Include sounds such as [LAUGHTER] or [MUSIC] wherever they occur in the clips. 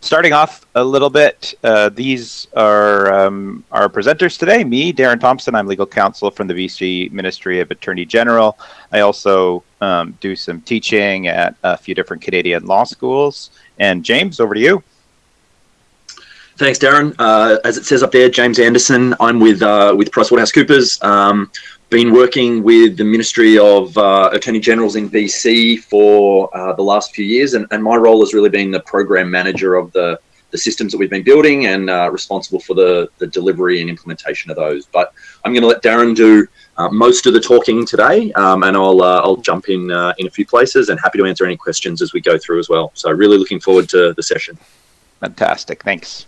starting off a little bit, uh, these are um, our presenters today. Me, Darren Thompson, I'm legal counsel from the BC Ministry of Attorney General. I also um, do some teaching at a few different Canadian law schools. And James, over to you. Thanks, Darren. Uh, as it says up there, James Anderson. I'm with uh, with PricewaterhouseCoopers. Um, been working with the Ministry of uh, Attorney Generals in BC for uh, the last few years, and, and, my role has really been the program manager of the, the systems that we've been building and uh, responsible for the, the delivery and implementation of those. But I'm going to let Darren do uh, most of the talking today, um, and I'll uh, I'll jump in uh, in a few places and happy to answer any questions as we go through as well. So really looking forward to the session. Fantastic, thanks.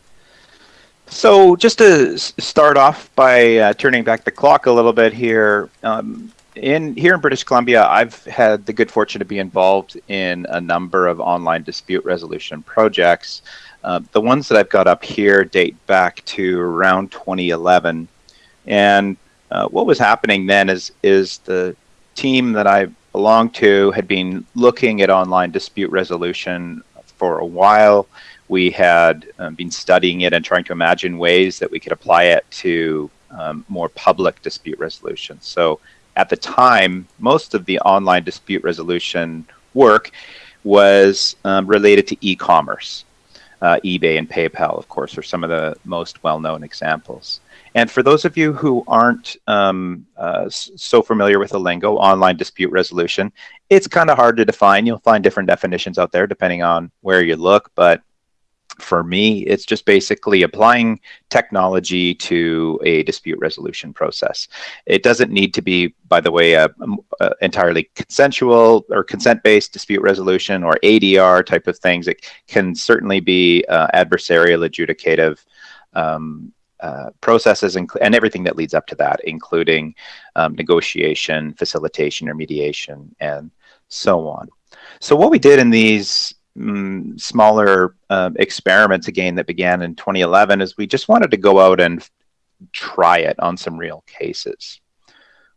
So just to start off by uh, turning back the clock a little bit here, um, in here in British Columbia, I've had the good fortune to be involved in a number of online dispute resolution projects. Uh, the ones that I've got up here date back to around 2011, and uh, what was happening then is is the team that I belonged to had been looking at online dispute resolution for a while we had um, been studying it and trying to imagine ways that we could apply it to um, more public dispute resolution. So at the time, most of the online dispute resolution work was um, related to e-commerce. Uh, eBay and PayPal, of course, are some of the most well-known examples. And for those of you who aren't um, uh, so familiar with the lingo, online dispute resolution, it's kind of hard to define. You'll find different definitions out there depending on where you look, but for me, it's just basically applying technology to a dispute resolution process. It doesn't need to be, by the way, a, a entirely consensual or consent-based dispute resolution or ADR type of things. It can certainly be uh, adversarial, adjudicative um, uh, processes and, and, everything that leads up to that, including um, negotiation, facilitation, or mediation, and so on. So what we did in these mm, smaller uh, experiments again that began in 2011 is we just wanted to go out and try it on some real cases.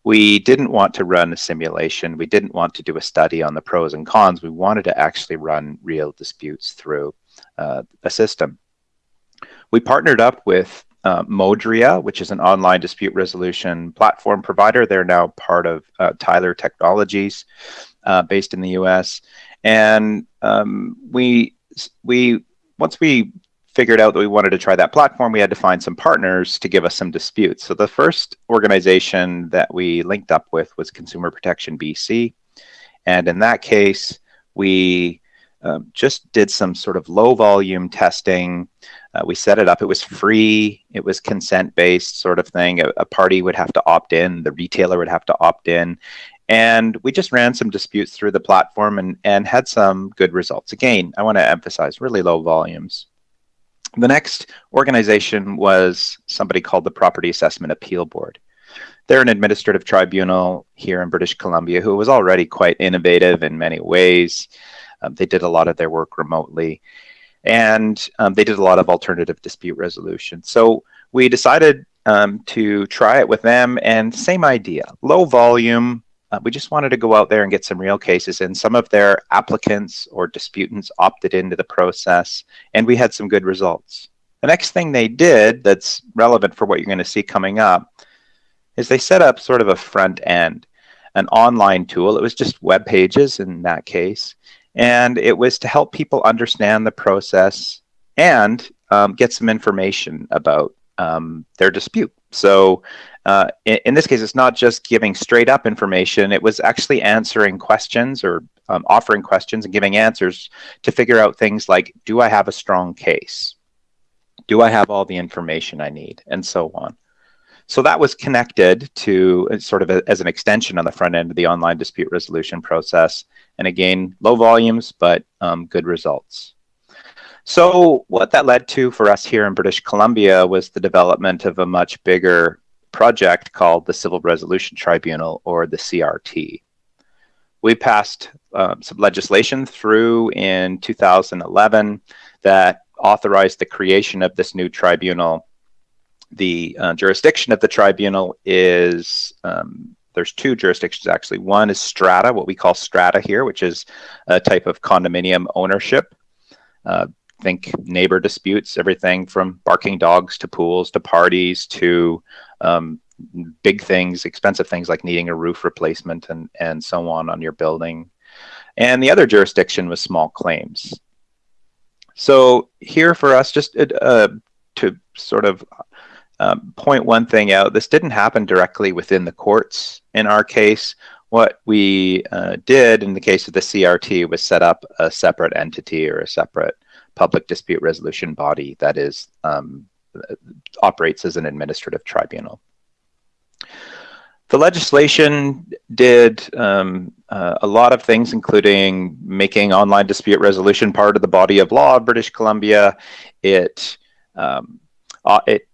We didn't want to run a simulation. We didn't want to do a study on the pros and cons. We wanted to actually run real disputes through uh, a system. We partnered up with uh, Modria, which is an online dispute resolution platform provider. They're now part of uh, Tyler Technologies, uh, based in the U.S. And um, we we once we figured out that we wanted to try that platform, we had to find some partners to give us some disputes. So the first organization that we linked up with was Consumer Protection BC. And in that case, we um, just did some sort of low volume testing. Uh, we set it up. It was free. It was consent based sort of thing. A, a, party would have to opt in. The retailer would have to opt in. And we just ran some disputes through the platform and, and had some good results. Again, I want to emphasize really low volumes. The next organization was somebody called the Property Assessment Appeal Board. They're an administrative tribunal here in British Columbia who was already quite innovative in many ways. Um, they did a lot of their work remotely and um, they did a lot of alternative dispute resolution. So we decided um, to try it with them and same idea, low volume, uh, we just wanted to go out there and get some real cases and some of their applicants or disputants opted into the process and we had some good results. The next thing they did that's relevant for what you're going to see coming up is they set up sort of a front end, an online tool. It was just web pages in that case. And it was to help people understand the process and um, get some information about um, their dispute. So uh, in, in, this case, it's not just giving straight up information. It was actually answering questions or um, offering questions and giving answers to figure out things like, do I have a strong case? Do I have all the information I need? And so on. So that was connected to uh, sort of a, as an extension on the front end of the online dispute resolution process. And again, low volumes, but um, good results. So what that led to for us here in British Columbia was the development of a much bigger project called the Civil Resolution Tribunal, or the CRT. We passed uh, some legislation through in 2011 that authorized the creation of this new tribunal. The uh, jurisdiction of the tribunal is um, there's two jurisdictions actually. One is strata, what we call strata here, which is a type of condominium ownership. Uh, think neighbor disputes, everything from barking dogs to pools to parties to um, big things, expensive things like needing a roof replacement and, and so on on your building. And the other jurisdiction was small claims. So here for us, just uh, to sort of um, point one thing out, this didn't happen directly within the courts in our case. What we uh, did in the case of the CRT was set up a separate entity or a separate public dispute resolution body that is um, operates as an administrative tribunal. The legislation did um, uh, a lot of things, including making online dispute resolution part of the body of law of British Columbia. It um, uh, it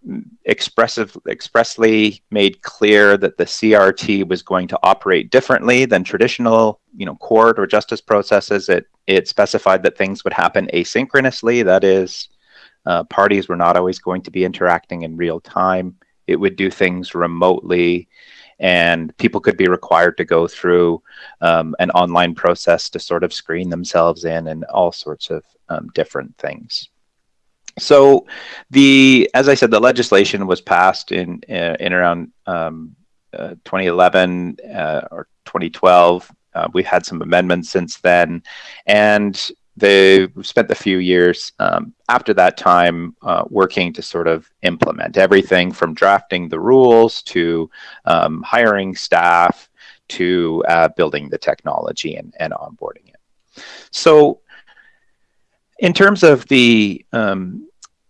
expressly made clear that the CRT was going to operate differently than traditional, you know, court or justice processes. It it specified that things would happen asynchronously. That is, uh, parties were not always going to be interacting in real time. It would do things remotely, and people could be required to go through um, an online process to sort of screen themselves in and all sorts of um, different things. So, the as I said, the legislation was passed in uh, in around um, uh, 2011 uh, or 2012. Uh, we've had some amendments since then, and they spent a few years um, after that time uh, working to sort of implement everything from drafting the rules to um, hiring staff to uh, building the technology and, and onboarding it. So, in terms of the um,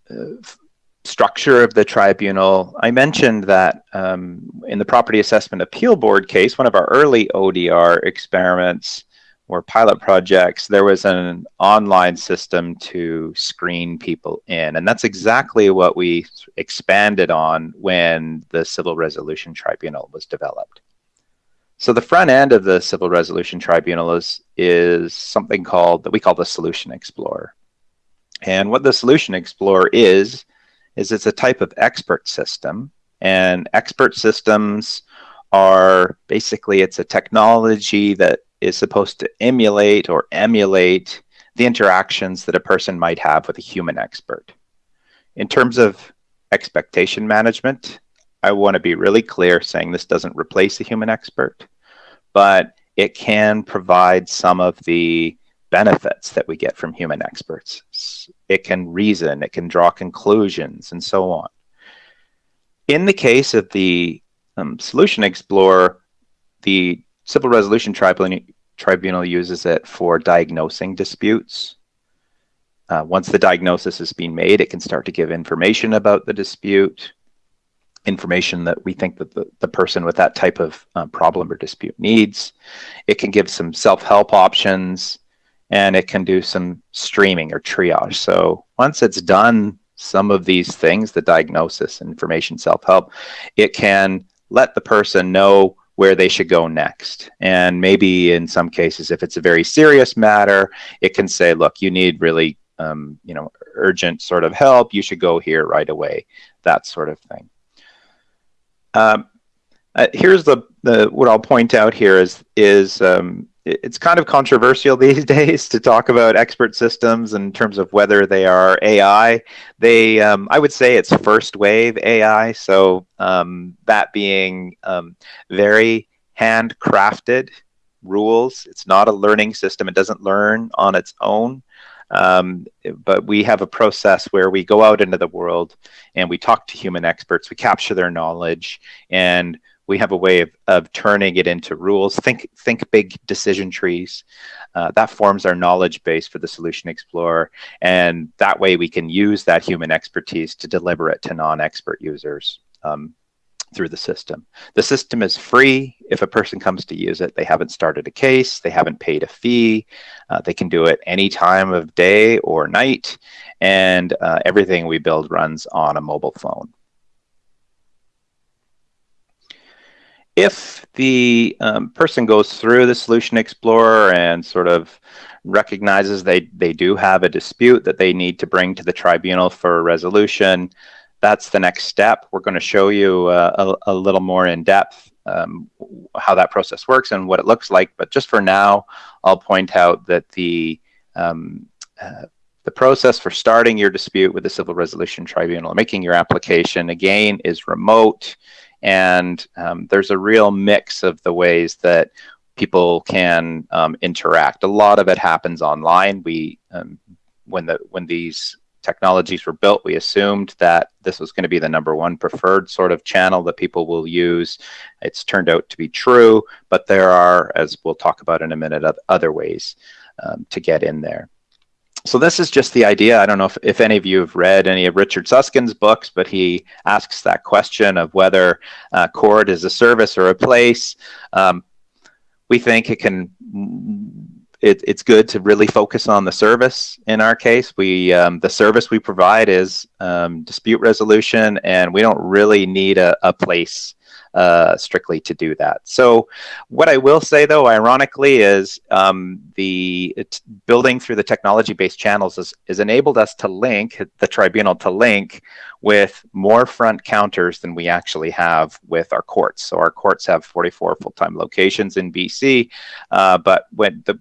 uh, structure of the tribunal, I mentioned that um, in the Property Assessment Appeal Board case, one of our early ODR experiments or pilot projects, there was an online system to screen people in. And that's exactly what we expanded on when the Civil Resolution Tribunal was developed. So the front end of the Civil Resolution Tribunal is, is something called that we call the Solution Explorer. And what the Solution Explorer is, is it's a type of expert system. And expert systems are basically, it's a technology that is supposed to emulate or emulate the interactions that a person might have with a human expert. In terms of expectation management, I want to be really clear saying this doesn't replace a human expert, but it can provide some of the benefits that we get from human experts. It can reason, it can draw conclusions, and so on. In the case of the um, Solution Explorer, the Civil Resolution Tribunal, Tribunal uses it for diagnosing disputes. Uh, once the diagnosis has been made, it can start to give information about the dispute, information that we think that the, the person with that type of uh, problem or dispute needs. It can give some self-help options and it can do some streaming or triage. So once it's done some of these things, the diagnosis, information, self-help, it can let the person know where they should go next. And maybe in some cases, if it's a very serious matter, it can say, look, you need really, um, you know, urgent sort of help. You should go here right away, that sort of thing. Um, uh, here's the, the what I'll point out here is is um, it's kind of controversial [LAUGHS] these days to talk about expert systems in terms of whether they are AI. They, um, I would say, it's first wave AI. So um, that being um, very handcrafted rules. It's not a learning system. It doesn't learn on its own. Um, but we have a process where we go out into the world and we talk to human experts. We capture their knowledge and we have a way of, of turning it into rules. Think, think big decision trees. Uh, that forms our knowledge base for the Solution Explorer. And that way we can use that human expertise to deliver it to non-expert users um, through the system. The system is free. If a person comes to use it, they haven't started a case, they haven't paid a fee. Uh, they can do it any time of day or night. And uh, everything we build runs on a mobile phone. If the um, person goes through the Solution Explorer and sort of recognizes they, they do have a dispute that they need to bring to the tribunal for resolution, that's the next step. We're going to show you uh, a, a, little more in depth um, how that process works and what it looks like. But just for now, I'll point out that the um, uh, the process for starting your dispute with the Civil Resolution Tribunal, making your application, again, is remote. And um, there's a real mix of the ways that people can um, interact. A lot of it happens online. We, um, when the when these technologies were built, we assumed that this was going to be the number one preferred sort of channel that people will use. It's turned out to be true, but there are, as we'll talk about in a minute, other ways um, to get in there. So this is just the idea. I don't know if, if any of you have read any of Richard Susskind's books, but he asks that question of whether uh, court is a service or a place. Um, we think it can it, it's good to really focus on the service. In our case, we um, the service we provide is um, dispute resolution, and we don't really need a, a place uh, strictly to do that. So, what I will say though, ironically, is um, the building through the technology-based channels is, is enabled us to link the tribunal to link with more front counters than we actually have with our courts. So our courts have 44 full-time locations in BC, uh, but when the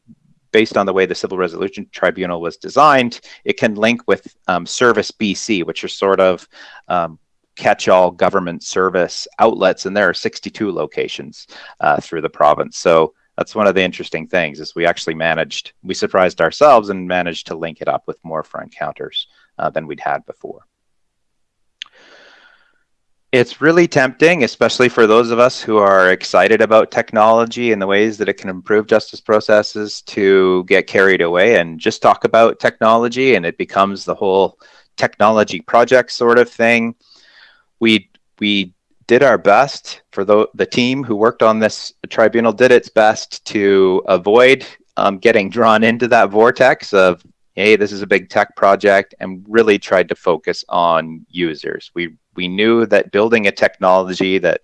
based on the way the Civil Resolution Tribunal was designed, it can link with um, Service BC, which are sort of um, catch-all government service outlets, and there are 62 locations uh, through the province. So that's one of the interesting things is we actually managed, we surprised ourselves and managed to link it up with more front counters uh, than we'd had before it's really tempting, especially for those of us who are excited about technology and the ways that it can improve justice processes to get carried away and just talk about technology and it becomes the whole technology project sort of thing. We, we did our best for the, the team who worked on this tribunal did its best to avoid um, getting drawn into that vortex of hey, this is a big tech project, and really tried to focus on users. We we knew that building a technology that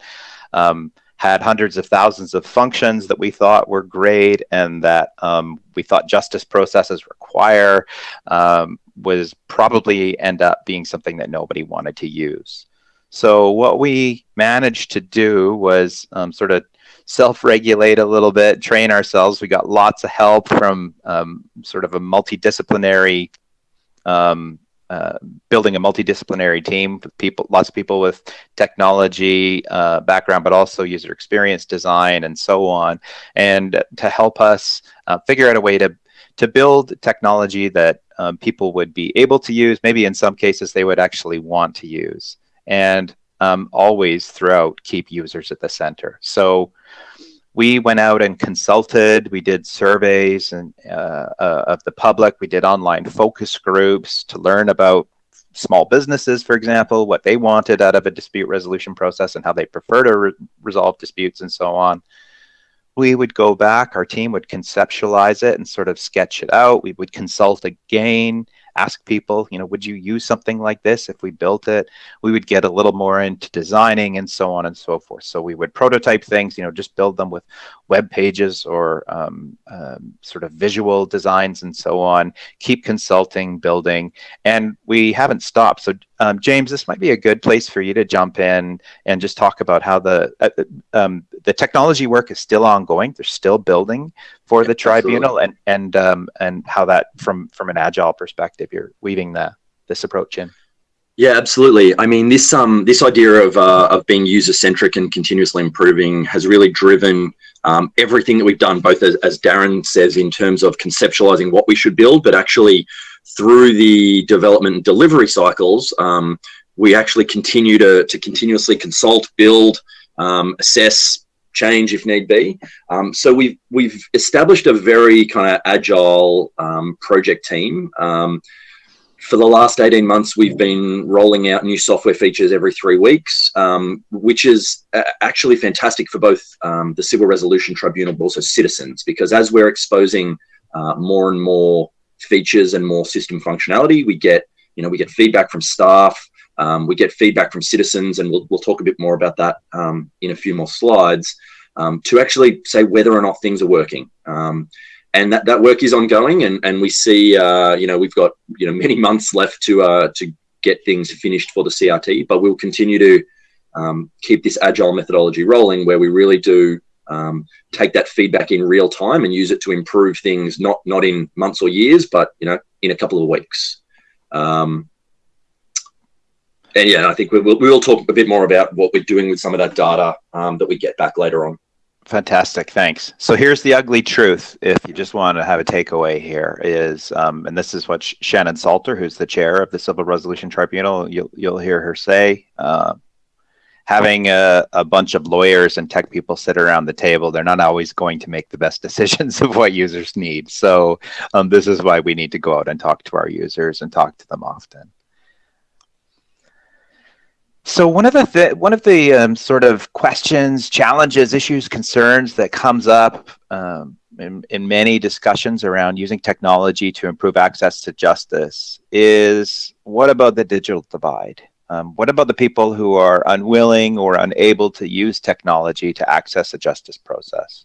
um, had hundreds of thousands of functions that we thought were great and that um, we thought justice processes require um, was probably end up being something that nobody wanted to use. So what we managed to do was um, sort of self-regulate a little bit, train ourselves. We got lots of help from um, sort of a multidisciplinary um, uh, building a multidisciplinary team with people, lots of people with technology uh, background, but also user experience design and so on, and to help us uh, figure out a way to to build technology that um, people would be able to use. Maybe in some cases they would actually want to use, and um, always throughout keep users at the center. So we went out and consulted. We did surveys and uh, uh, of the public. We did online focus groups to learn about small businesses, for example, what they wanted out of a dispute resolution process and how they prefer to re resolve disputes and so on. We would go back, our team would conceptualize it and sort of sketch it out. We would consult again ask people, you know, would you use something like this if we built it? We would get a little more into designing and so on and so forth. So we would prototype things, you know, just build them with web pages or um, um, sort of visual designs and so on, keep consulting, building, and we haven't stopped. So um, James, this might be a good place for you to jump in and just talk about how the uh, um, the technology work is still ongoing. They're still building for the tribunal, and and um, and how that from from an agile perspective, you're weaving the this approach in. Yeah, absolutely. I mean, this um this idea of uh, of being user centric and continuously improving has really driven um, everything that we've done. Both as, as Darren says, in terms of conceptualizing what we should build, but actually through the development and delivery cycles, um, we actually continue to to continuously consult, build, um, assess, change if need be. Um, so we've we've established a very kind of agile um, project team. Um, for the last 18 months, we've been rolling out new software features every three weeks, um, which is actually fantastic for both the Civil Resolution Tribunal, but also citizens, because as we're exposing uh, more and more features and more system functionality, we get, you know, we get feedback from staff, um, we get feedback from citizens, and we'll, we'll talk a bit more about that um, in a few more slides, um, to actually say whether or not things are working. Um, and that, that work is ongoing and, and we see uh, you know we've got you know many months left to uh, to get things finished for the CRT but we'll continue to um, keep this agile methodology rolling where we really do um, take that feedback in real time and use it to improve things not not in months or years but you know in a couple of weeks. Um, and yeah, I think we will, we will talk a bit more about what we're doing with some of that data um, that we get back later on. Fantastic, thanks. So here's the ugly truth. If you just want to have a takeaway here, is um, and this is what Shannon Salter, who's the chair of the Civil Resolution Tribunal, you'll you'll hear her say. Uh, having a, a bunch of lawyers and tech people sit around the table, they're not always going to make the best [LAUGHS] decisions of what users need. So um, this is why we need to go out and talk to our users and talk to them often. So one of the th one of the um, sort of questions, challenges, issues, concerns that comes up um, in, in, many discussions around using technology to improve access to justice is what about the digital divide? Um, what about the people who are unwilling or unable to use technology to access a justice process?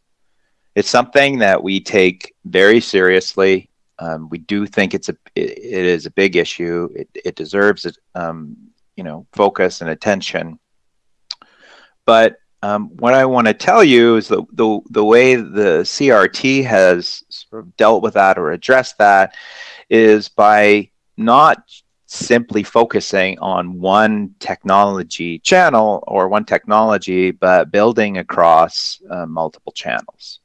It's something that we take very seriously. Um, we do think it's a it, it is a big issue. It, it deserves um, you know focus and attention. But um, what I want to tell you is the, the the way the CRT has sort of dealt with that or addressed that is by not simply focusing on one technology channel or one technology, but building across uh, multiple channels.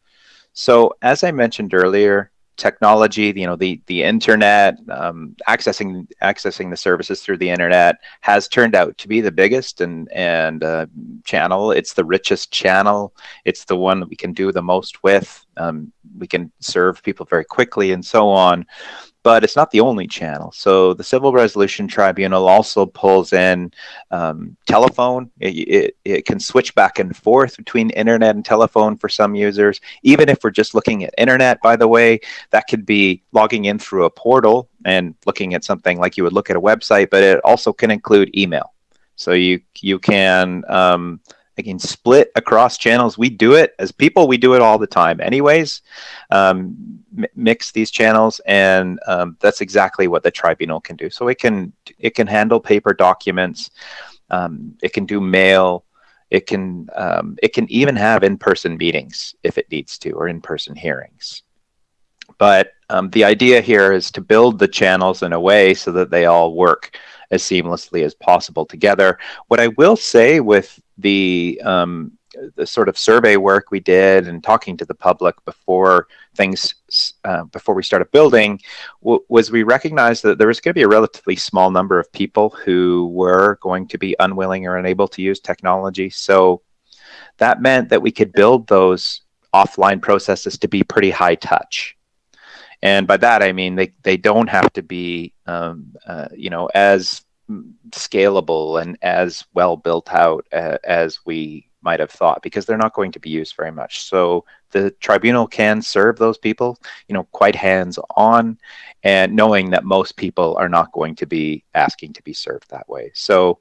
So as I mentioned earlier, technology, you know, the the internet, um, accessing accessing the services through the internet has turned out to be the biggest and and uh, channel. It's the richest channel. It's the one that we can do the most with. Um, we can serve people very quickly and so on but it's not the only channel. So the Civil Resolution Tribunal also pulls in um, telephone. It, it, it, can switch back and forth between internet and telephone for some users. Even if we're just looking at internet, by the way, that could be logging in through a portal and looking at something like you would look at a website, but it also can include email. So you you can um, again split across channels. We do it as people we do it all the time anyways. Um, mix these channels and um, that's exactly what the tribunal can do. So it can it can handle paper documents. Um, it can do mail. It can um, it can even have in-person meetings if it needs to or in-person hearings. But um, the idea here is to build the channels in a way so that they all work as seamlessly as possible together. What I will say with the um, the sort of survey work we did and talking to the public before things uh, before we started building was we recognized that there was going to be a relatively small number of people who were going to be unwilling or unable to use technology. So that meant that we could build those offline processes to be pretty high touch. And by that I mean they, they don't have to be um, uh, you know as scalable and as well built out uh, as we might have thought because they're not going to be used very much. So the tribunal can serve those people, you know, quite hands on and knowing that most people are not going to be asking to be served that way. So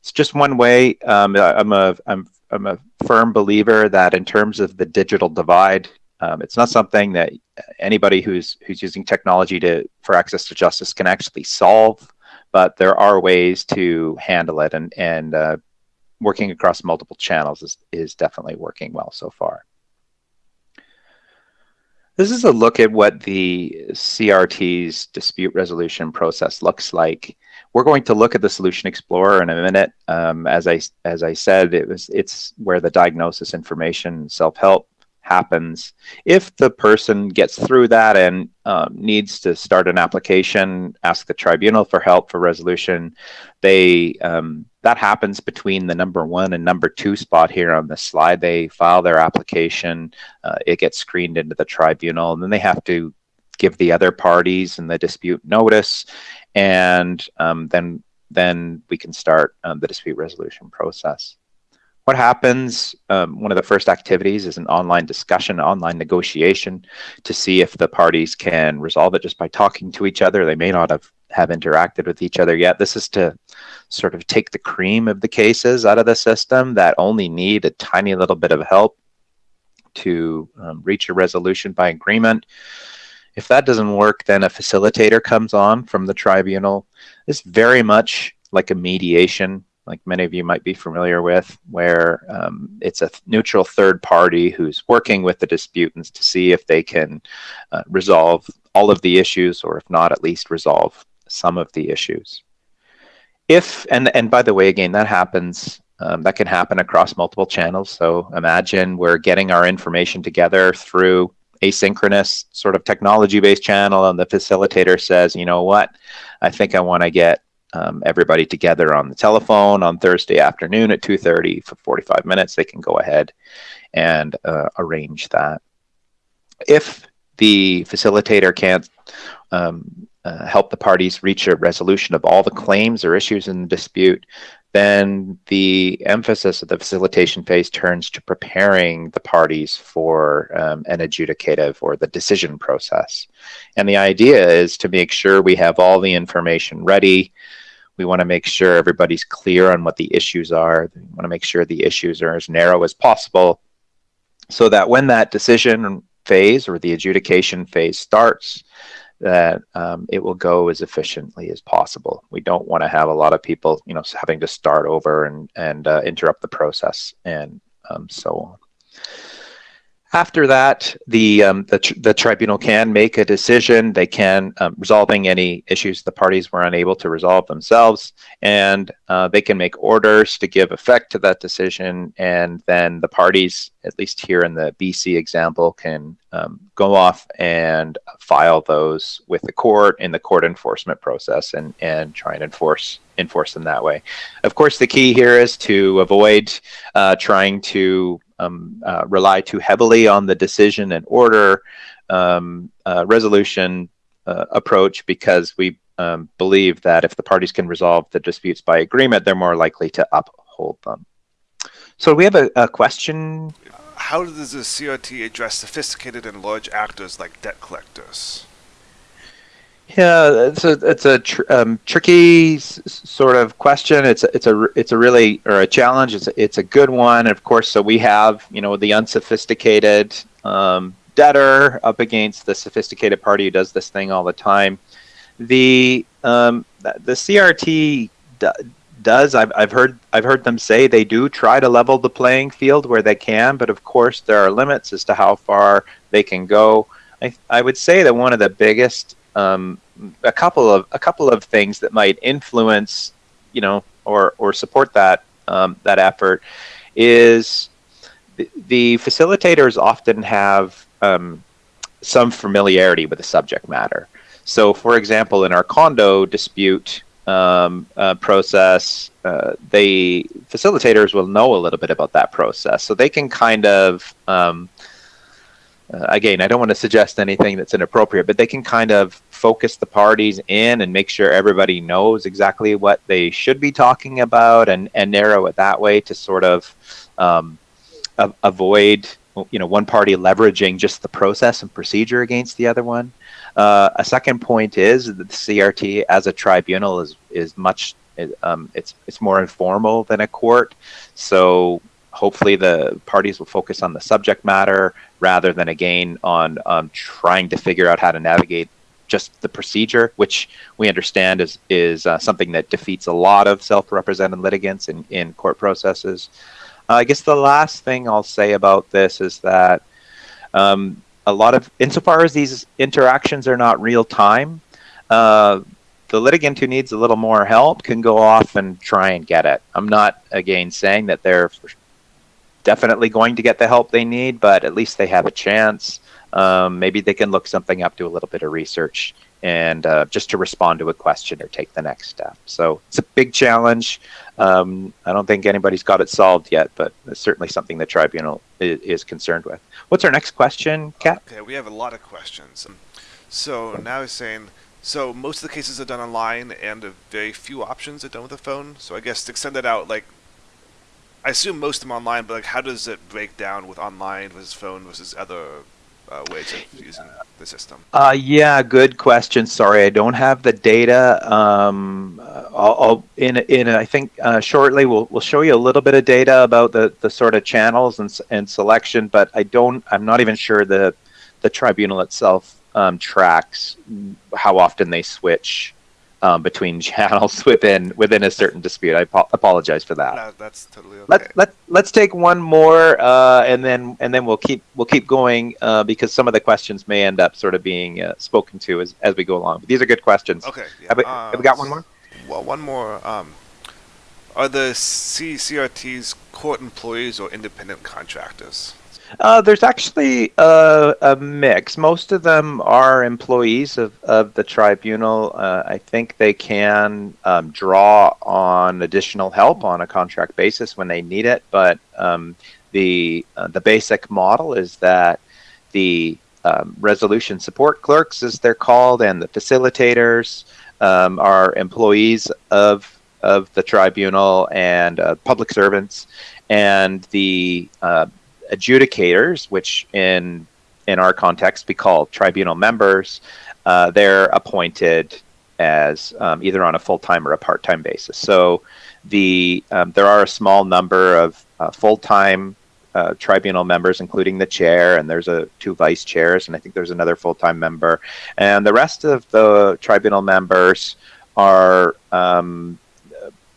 it's just one way. Um, I'm a I'm I'm a firm believer that in terms of the digital divide, um, it's not something that anybody who's who's using technology to for access to justice can actually solve but there are ways to handle it and, and uh, working across multiple channels is, is definitely working well so far. This is a look at what the CRT's dispute resolution process looks like. We're going to look at the Solution Explorer in a minute. Um, as I as I said, it was it's where the diagnosis information self help happens. If the person gets through that and um, needs to start an application, ask the tribunal for help for resolution, they um, that happens between the number one and number two spot here on the slide. They file their application, uh, it gets screened into the tribunal, and then they have to give the other parties in the dispute notice, and um, then then we can start um, the dispute resolution process what happens, um, one of the first activities is an online discussion, online negotiation to see if the parties can resolve it just by talking to each other. They may not have, have interacted with each other yet. This is to sort of take the cream of the cases out of the system that only need a tiny little bit of help to um, reach a resolution by agreement. If that doesn't work, then a facilitator comes on from the tribunal. It's very much like a mediation like many of you might be familiar with, where um, it's a neutral third party who's working with the disputants to see if they can uh, resolve all of the issues, or if not, at least resolve some of the issues. If, and, and by the way, again, that happens, um, that can happen across multiple channels. So imagine we're getting our information together through asynchronous sort of technology-based channel and the facilitator says, you know what, I think I want to get um, everybody together on the telephone on Thursday afternoon at 2.30 for 45 minutes, they can go ahead and uh, arrange that. If the facilitator can't um, uh, help the parties reach a resolution of all the claims or issues in the dispute, then the emphasis of the facilitation phase turns to preparing the parties for um, an adjudicative or the decision process. And the idea is to make sure we have all the information ready. We want to make sure everybody's clear on what the issues are. We want to make sure the issues are as narrow as possible so that when that decision phase or the adjudication phase starts, that um, it will go as efficiently as possible. We don't want to have a lot of people, you know, having to start over and and uh, interrupt the process and um, so on. After that, the, um, the, tr the, tribunal can make a decision. They can um, resolving any issues the parties were unable to resolve themselves, and uh, they can make orders to give effect to that decision. And then the parties, at least here in the BC example, can um, go off and file those with the court in the court enforcement process and, and try and enforce enforce them that way. Of course, the key here is to avoid uh, trying to um, uh, rely too heavily on the decision and order um, uh, resolution uh, approach because we um, believe that if the parties can resolve the disputes by agreement, they're more likely to uphold them. So we have a, a question. How does the CRT address sophisticated and large actors like debt collectors? Yeah, it's a it's a tr um, tricky sort of question. It's a, it's a it's a really or a challenge. It's a, it's a good one. Of course, so we have you know the unsophisticated um, debtor up against the sophisticated party who does this thing all the time. The um, the CRT does. I've I've heard I've heard them say they do try to level the playing field where they can, but of course there are limits as to how far they can go. I I would say that one of the biggest um, a couple of a couple of things that might influence, you know, or or support that um, that effort is the, the facilitators often have um, some familiarity with the subject matter. So, for example, in our condo dispute um, uh, process, uh, they facilitators will know a little bit about that process, so they can kind of um, uh, again, I don't want to suggest anything that's inappropriate, but they can kind of focus the parties in and make sure everybody knows exactly what they should be talking about and, and narrow it that way to sort of um, avoid you know one party leveraging just the process and procedure against the other one. Uh, a second point is that the CRT as a tribunal is is much um, it's it's more informal than a court, so hopefully the parties will focus on the subject matter rather than again on um, trying to figure out how to navigate just the procedure, which we understand is is uh, something that defeats a lot of self-represented litigants in, in court processes. Uh, I guess the last thing I'll say about this is that um, a lot of, insofar as these interactions are not real time, uh, the litigant who needs a little more help can go off and try and get it. I'm not again saying that they're definitely going to get the help they need, but at least they have a chance. Um, maybe they can look something up, do a little bit of research, and uh, just to respond to a question or take the next step. So it's a big challenge. Um, I don't think anybody's got it solved yet, but it's certainly something the tribunal is, is concerned with. What's our next question, Kat? Okay, we have a lot of questions. So now he's saying, so most of the cases are done online and very few options are done with a phone. So I guess to extend that out, like I assume most of them online, but like, how does it break down with online versus phone versus other uh, ways of using the system? Uh, yeah, good question. Sorry, I don't have the data. Um, I'll, I'll, in in I think uh, shortly we'll we'll show you a little bit of data about the the sort of channels and and selection, but I don't. I'm not even sure the the tribunal itself um, tracks how often they switch um, between [LAUGHS] channels within within a certain dispute. I ap- apologize for that. That, that's totally okay. Let let let's take one more, uh, and then and then we'll keep we'll keep going uh, because some of the questions may end up sort of being uh, spoken to as, as we go along. But these are good questions. okay. Yeah, Have we, uh, have we got one more? Well, one more. Um, are the CCRTs court employees or independent contractors? Uh, there's actually a, a mix. Most of them are employees of, of the tribunal. Uh, I think they can um, draw on additional help on a contract basis when they need it, but um, the uh, the basic model is that the um, resolution support clerks, as they're called, and the facilitators um, are employees of of the tribunal and uh, public servants, and the uh, adjudicators, which in in our context we call tribunal members, uh, they're appointed as um, either on a full time or a part time basis. So the um, there are a small number of uh, full time uh, tribunal members, including the chair, and there's a two vice chairs, and I think there's another full time member, and the rest of the tribunal members are um,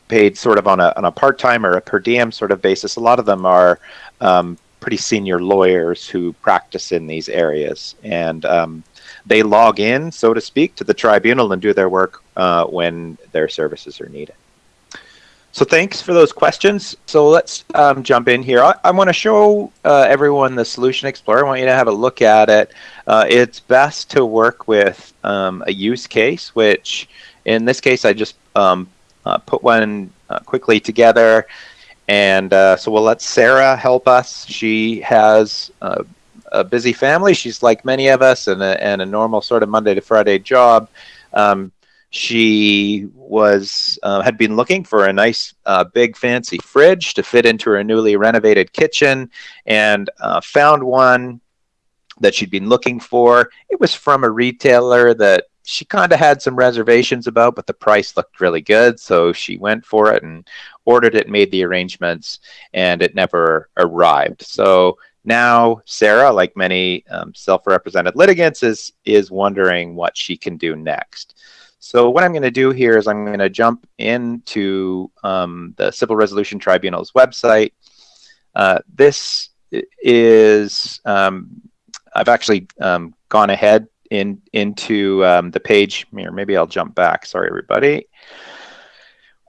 paid sort of on a on a part time or a per diem sort of basis. A lot of them are um, pretty senior lawyers who practice in these areas, and um, they log in, so to speak, to the tribunal and do their work uh, when their services are needed. So thanks for those questions. So let's um, jump in here. I, I want to show uh, everyone the Solution Explorer. I want you to have a look at it. Uh, it's best to work with um, a use case, which in this case I just um, uh, put one uh, quickly together. And uh, so we'll let Sarah help us. She has uh, a busy family. She's like many of us, and a, and a normal sort of Monday to Friday job. Um, she was uh, had been looking for a nice uh, big fancy fridge to fit into her newly renovated kitchen, and uh, found one that she'd been looking for. It was from a retailer that she kind of had some reservations about, but the price looked really good, so she went for it and ordered it, made the arrangements, and it never arrived. So now Sarah, like many um, self-represented litigants, is is wondering what she can do next. So what I'm going to do here is I'm going to jump into um, the Civil Resolution Tribunal's website. Uh, this is um, I've actually um, gone ahead in into um, the page here. Maybe I'll jump back. Sorry, everybody.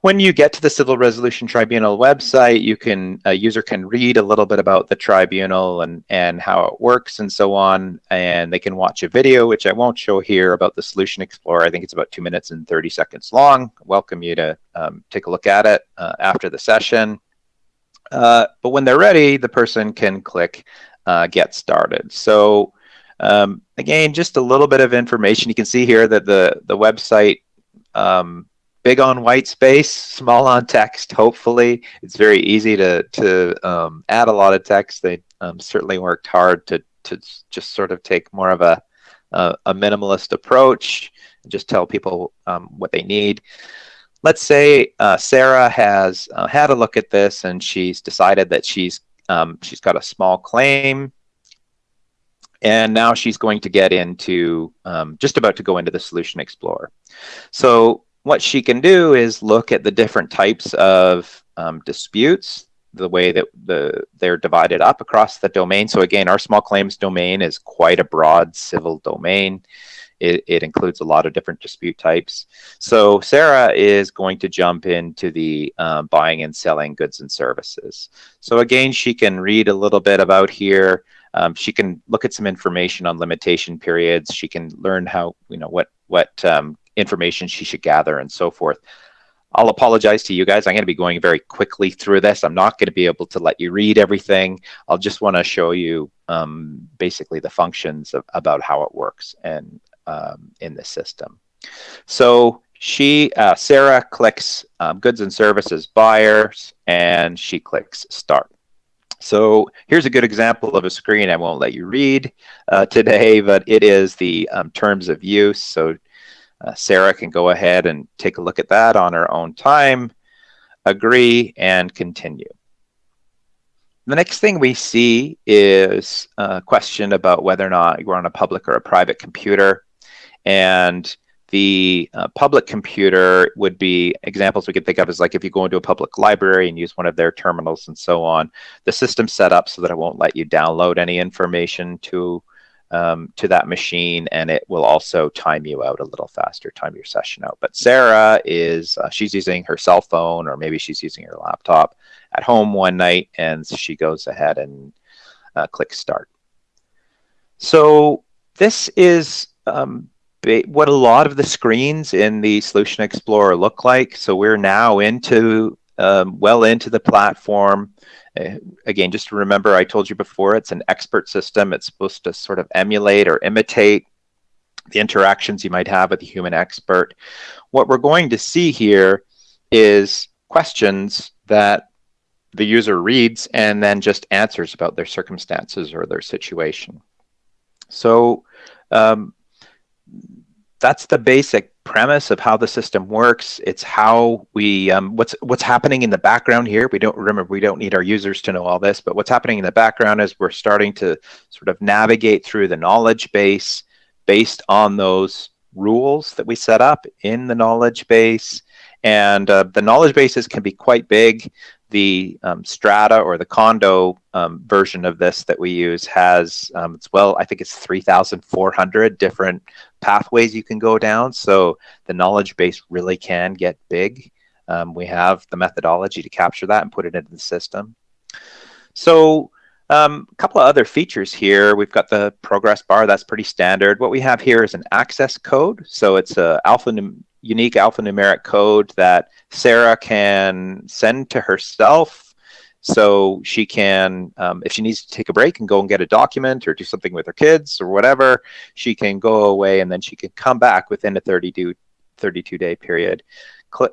When you get to the Civil Resolution Tribunal website, you can a user can read a little bit about the tribunal and and how it works and so on, and they can watch a video, which I won't show here, about the Solution Explorer. I think it's about two minutes and 30 seconds long. welcome you to um, take a look at it uh, after the session. Uh, but when they're ready, the person can click uh, Get Started. So um, again, just a little bit of information. You can see here that the, the website, um, big on white space, small on text, hopefully. It's very easy to, to um, add a lot of text. They um, certainly worked hard to, to just sort of take more of a, a, a minimalist approach and just tell people um, what they need. Let's say uh, Sarah has uh, had a look at this and she's decided that she's um, she's got a small claim and now she's going to get into, um, just about to go into the Solution Explorer. So what she can do is look at the different types of um, disputes, the way that the they're divided up across the domain. So again, our small claims domain is quite a broad civil domain. It, it, includes a lot of different dispute types. So Sarah is going to jump into the um, buying and selling goods and services. So again, she can read a little bit about here. Um, she can look at some information on limitation periods. She can learn how, you know, what, what um, information she should gather and so forth. I'll apologize to you guys. I'm going to be going very quickly through this. I'm not going to be able to let you read everything. I'll just want to show you um, basically the functions of, about how it works and um, in the system. So she, uh, Sarah clicks um, goods and services buyers and she clicks start. So here's a good example of a screen I won't let you read uh, today, but it is the um, terms of use. So uh, Sarah can go ahead and take a look at that on her own time, agree, and continue. The next thing we see is a question about whether or not you're on a public or a private computer. And The uh, public computer would be examples we could think of as like if you go into a public library and use one of their terminals and so on. The system's set up so that it won't let you download any information to um, to that machine, and it will also time you out a little faster, time your session out. But Sarah is uh, she's using her cell phone, or maybe she's using her laptop at home one night, and she goes ahead and uh, clicks start. So this is um, what a lot of the screens in the Solution Explorer look like. So we're now into um, well into the platform. Uh, again, just remember, I told you before, it's an expert system. It's supposed to sort of emulate or imitate the interactions you might have with a human expert. What we're going to see here is questions that the user reads and then just answers about their circumstances or their situation. So um, that's the basic premise of how the system works. It's how we um, what's what's happening in the background here. We don't remember we don't need our users to know all this, but what's happening in the background is we're starting to sort of navigate through the knowledge base based on those rules that we set up in the knowledge base. And uh, the knowledge bases can be quite big the um, strata or the condo um, version of this that we use has um, it's well i think it's 3400 different pathways you can go down. So the knowledge base really can get big. Um, we have the methodology to capture that and put it into the system. So um, a couple of other features here. We've got the progress bar. That's pretty standard. What we have here is an access code. So it's a alpha unique alphanumeric code that Sarah can send to herself so she can, um, if she needs to take a break and go and get a document or do something with her kids or whatever, she can go away and then she can come back within a 32, 32 day period,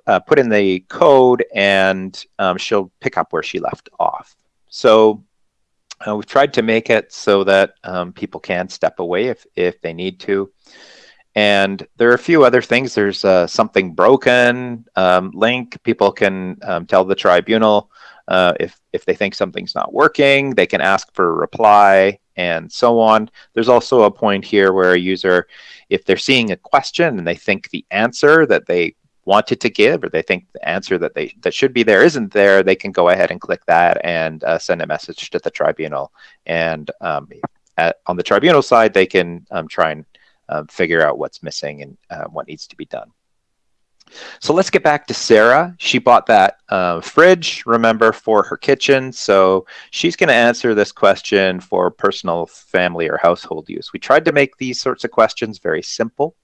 uh, put in the code and um, she'll pick up where she left off. So uh, we've tried to make it so that um, people can step away if, if they need to. And there are a few other things. There's uh, something broken um, link. People can um, tell the tribunal uh, if, if they think something's not working, they can ask for a reply and so on. There's also a point here where a user, if they're seeing a question and they think the answer that they wanted to give or they think the answer that they that should be there isn't there, they can go ahead and click that and uh, send a message to the tribunal. And um, at, on the tribunal side, they can um, try and uh, figure out what's missing and uh, what needs to be done. So let's get back to Sarah. She bought that uh, fridge, remember, for her kitchen. So she's going to answer this question for personal, family, or household use. We tried to make these sorts of questions very simple.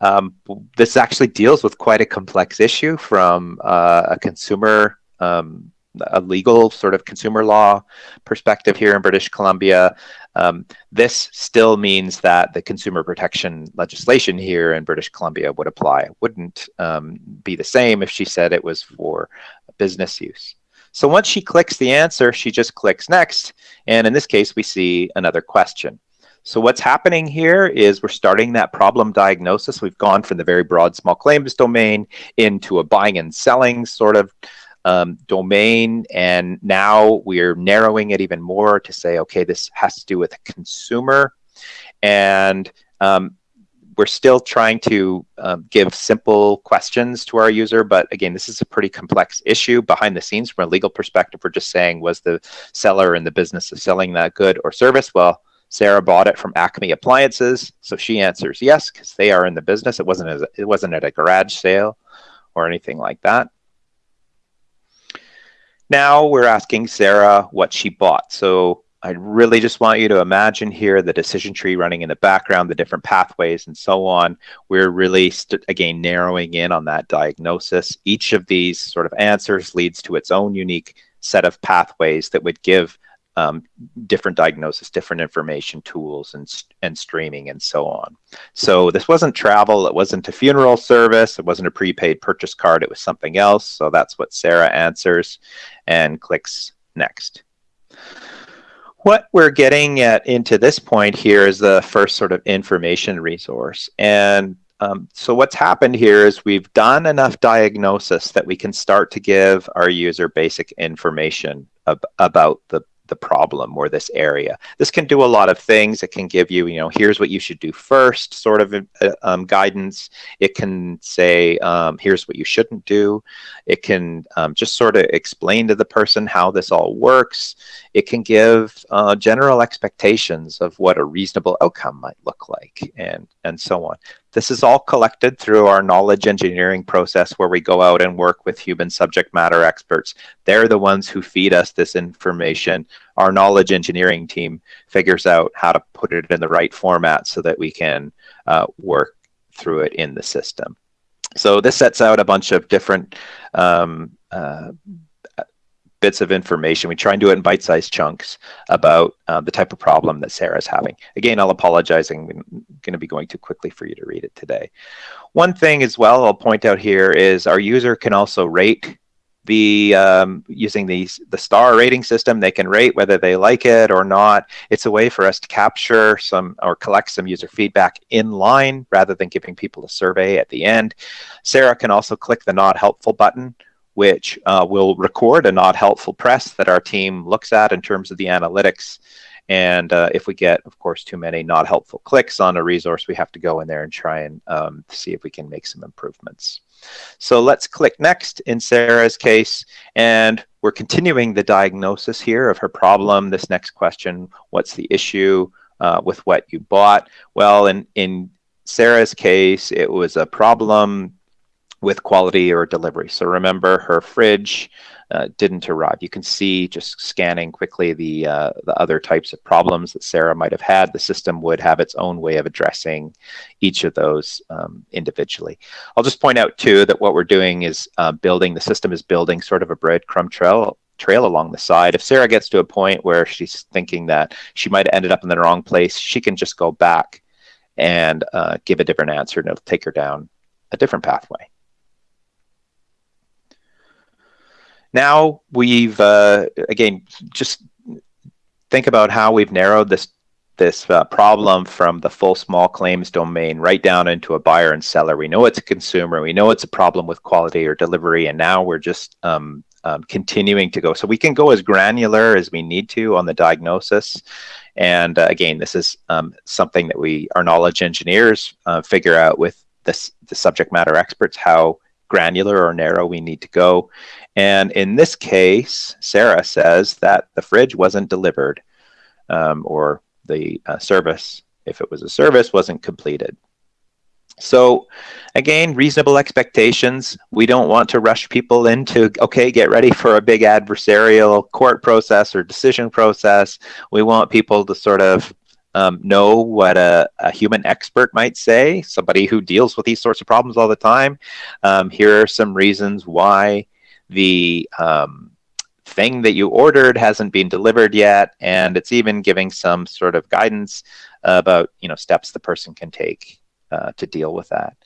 Um, this actually deals with quite a complex issue from uh, a consumer um, a legal sort of consumer law perspective here in British Columbia. Um, this still means that the consumer protection legislation here in British Columbia would apply. It wouldn't um, be the same if she said it was for business use. So once she clicks the answer, she just clicks next. And in this case, we see another question. So what's happening here is we're starting that problem diagnosis. We've gone from the very broad small claims domain into a buying and selling sort of um, domain. And now we're narrowing it even more to say, okay, this has to do with a consumer. And um, we're still trying to um, give simple questions to our user, but again, this is a pretty complex issue behind the scenes from a legal perspective. We're just saying, was the seller in the business of selling that good or service? Well, Sarah bought it from Acme Appliances, so she answers yes because they are in the business. It wasn't a, it wasn't at a garage sale or anything like that. Now we're asking Sarah what she bought. So I really just want you to imagine here the decision tree running in the background, the different pathways and so on. We're really, again, narrowing in on that diagnosis. Each of these sort of answers leads to its own unique set of pathways that would give um, different diagnosis, different information tools and, and streaming and so on. So this wasn't travel, it wasn't a funeral service, it wasn't a prepaid purchase card, it was something else. So that's what Sarah answers and clicks next. What we're getting at into this point here is the first sort of information resource. And um, so what's happened here is we've done enough diagnosis that we can start to give our user basic information ab about the the problem or this area. This can do a lot of things. It can give you, you know, here's what you should do first, sort of uh, um, guidance. It can say, um, here's what you shouldn't do. It can um, just sort of explain to the person how this all works. It can give uh, general expectations of what a reasonable outcome might look like and, and so on. This is all collected through our knowledge engineering process where we go out and work with human subject matter experts. They're the ones who feed us this information. Our knowledge engineering team figures out how to put it in the right format so that we can uh, work through it in the system. So this sets out a bunch of different um, uh, bits of information. We try and do it in bite-sized chunks about uh, the type of problem that Sarah's having. Again, I'll apologize. I'm going to be going too quickly for you to read it today. One thing as well I'll point out here is our user can also rate the um, using these the star rating system. They can rate whether they like it or not. It's a way for us to capture some or collect some user feedback in line rather than giving people a survey at the end. Sarah can also click the not helpful button which uh, will record a not helpful press that our team looks at in terms of the analytics. And uh, if we get, of course, too many not helpful clicks on a resource, we have to go in there and try and um, see if we can make some improvements. So let's click next in Sarah's case. And we're continuing the diagnosis here of her problem. This next question, what's the issue uh, with what you bought? Well, in, in Sarah's case, it was a problem with quality or delivery. So remember her fridge uh, didn't arrive. You can see just scanning quickly the, uh, the other types of problems that Sarah might have had. The system would have its own way of addressing each of those um, individually. I'll just point out too that what we're doing is uh, building, the system is building sort of a breadcrumb trail trail along the side. If Sarah gets to a point where she's thinking that she might have ended up in the wrong place, she can just go back and uh, give a different answer and it'll take her down a different pathway. Now we've, uh, again, just think about how we've narrowed this this uh, problem from the full small claims domain right down into a buyer and seller. We know it's a consumer. We know it's a problem with quality or delivery, and now we're just um, um, continuing to go. So we can go as granular as we need to on the diagnosis. And uh, again, this is um, something that we, our knowledge engineers, uh, figure out with this, the subject matter experts how granular or narrow we need to go. And in this case, Sarah says that the fridge wasn't delivered um, or the uh, service, if it was a service, wasn't completed. So again, reasonable expectations. We don't want to rush people into, okay, get ready for a big adversarial court process or decision process. We want people to sort of um, know what a, a, human expert might say, somebody who deals with these sorts of problems all the time. Um, here are some reasons why the um, thing that you ordered hasn't been delivered yet, and it's even giving some sort of guidance about you know steps the person can take uh, to deal with that.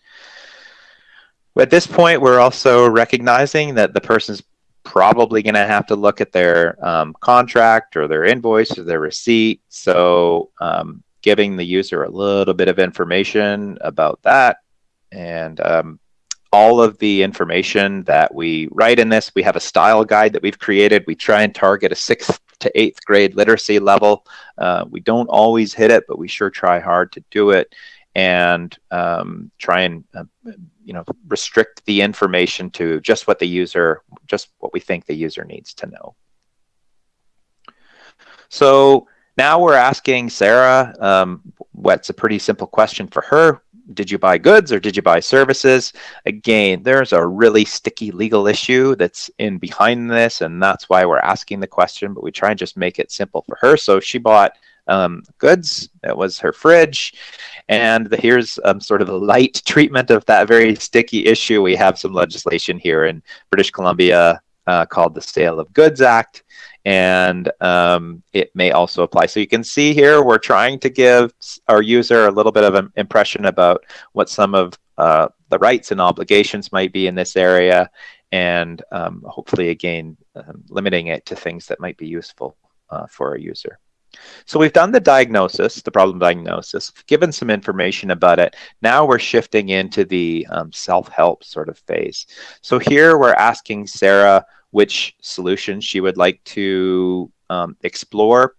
At this point, we're also recognizing that the person's probably going to have to look at their um, contract or their invoice or their receipt. So um, giving the user a little bit of information about that and um, all of the information that we write in this. We have a style guide that we've created. We try and target a sixth to eighth grade literacy level. Uh, we don't always hit it, but we sure try hard to do it and um, try and uh, you know restrict the information to just what the user just what we think the user needs to know so now we're asking sarah um, what's a pretty simple question for her did you buy goods or did you buy services again there's a really sticky legal issue that's in behind this and that's why we're asking the question but we try and just make it simple for her so she bought um, goods. That was her fridge. And the, here's um, sort of a light treatment of that very sticky issue. We have some legislation here in British Columbia uh, called the Sale of Goods Act. And um, it may also apply. So you can see here, we're trying to give our user a little bit of an impression about what some of uh, the rights and obligations might be in this area. And um, hopefully, again, um, limiting it to things that might be useful uh, for a user. So we've done the diagnosis, the problem diagnosis, given some information about it. Now we're shifting into the um, self-help sort of phase. So here we're asking Sarah which solution she would like to um, explore.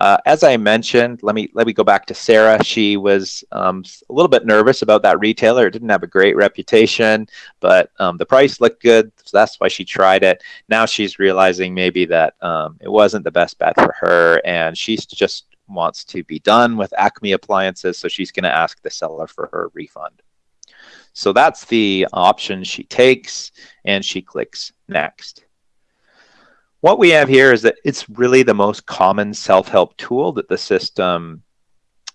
Uh, as I mentioned, let me let me go back to Sarah. She was um, a little bit nervous about that retailer. It didn't have a great reputation, but um, the price looked good, so that's why she tried it. Now she's realizing maybe that um, it wasn't the best bet for her, and she just wants to be done with Acme appliances, so she's going to ask the seller for her refund. So that's the option she takes, and she clicks next. What we have here is that it's really the most common self-help tool that the system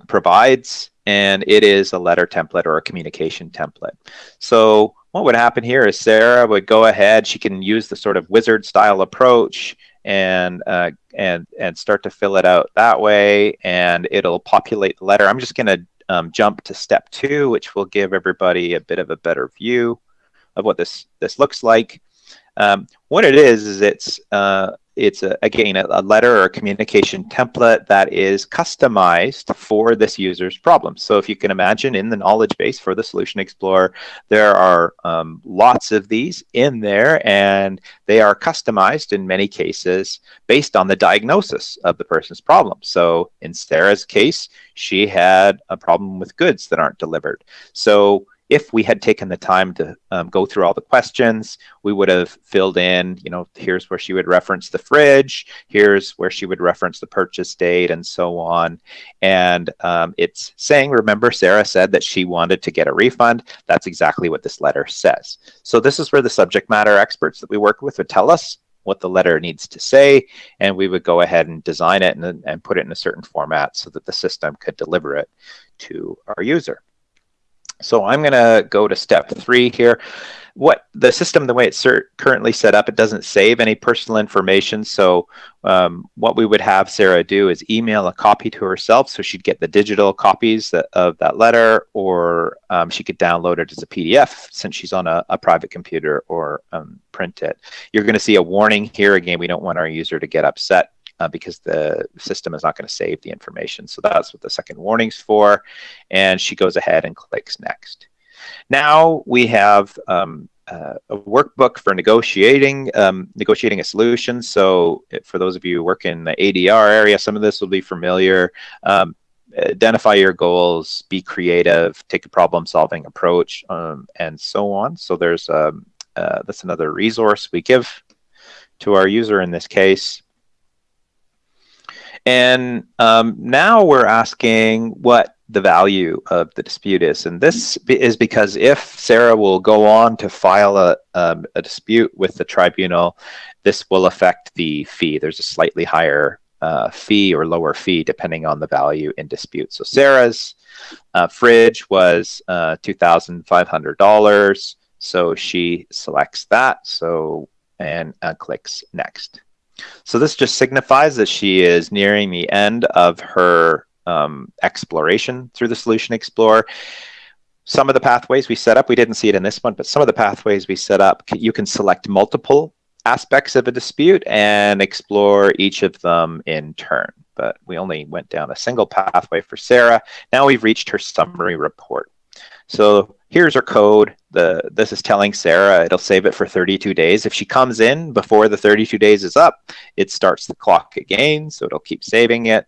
provides, and it is a letter template or a communication template. So what would happen here is Sarah would go ahead, she can use the sort of wizard style approach and uh, and and start to fill it out that way, and it'll populate the letter. I'm just going to um, jump to step two, which will give everybody a bit of a better view of what this this looks like. Um, what it is is it's uh, it's a, again a, a, letter or a communication template that is customized for this user's problem. So if you can imagine in the knowledge base for the Solution Explorer, there are um, lots of these in there, and they are customized in many cases based on the diagnosis of the person's problem. So in Sarah's case, she had a problem with goods that aren't delivered. So if we had taken the time to um, go through all the questions, we would have filled in, you know, here's where she would reference the fridge, here's where she would reference the purchase date, and so on. And um, it's saying, remember, Sarah said that she wanted to get a refund. That's exactly what this letter says. So this is where the subject matter experts that we work with would tell us what the letter needs to say, and we would go ahead and design it and, and put it in a certain format so that the system could deliver it to our user. So I'm going to go to step three here. What the system, the way it's currently set up, it doesn't save any personal information. So um, what we would have Sarah do is email a copy to herself, so she'd get the digital copies that, of that letter, or um, she could download it as a PDF since she's on a, a private computer, or um, print it. You're going to see a warning here. Again, we don't want our user to get upset uh, because the system is not going to save the information. So that's what the second warning's for. And she goes ahead and clicks next. Now we have um, uh, a workbook for negotiating um, negotiating a solution. So for those of you who work in the ADR area, some of this will be familiar. Um, identify your goals, be creative, take a problem solving approach, um, and so on. So there's um, uh, that's another resource we give to our user in this case. And um, now we're asking what the value of the dispute is. And this is because if Sarah will go on to file a, um, a dispute with the tribunal, this will affect the fee. There's a slightly higher uh, fee or lower fee depending on the value in dispute. So Sarah's uh, fridge was uh, $2,500. So she selects that. So and uh, clicks next. So this just signifies that she is nearing the end of her um, exploration through the Solution Explorer. Some of the pathways we set up, we didn't see it in this one, but some of the pathways we set up, you can select multiple aspects of a dispute and explore each of them in turn. But we only went down a single pathway for Sarah. Now we've reached her summary report. So here's her code. The This is telling Sarah it'll save it for 32 days. If she comes in before the 32 days is up, it starts the clock again, so it'll keep saving it.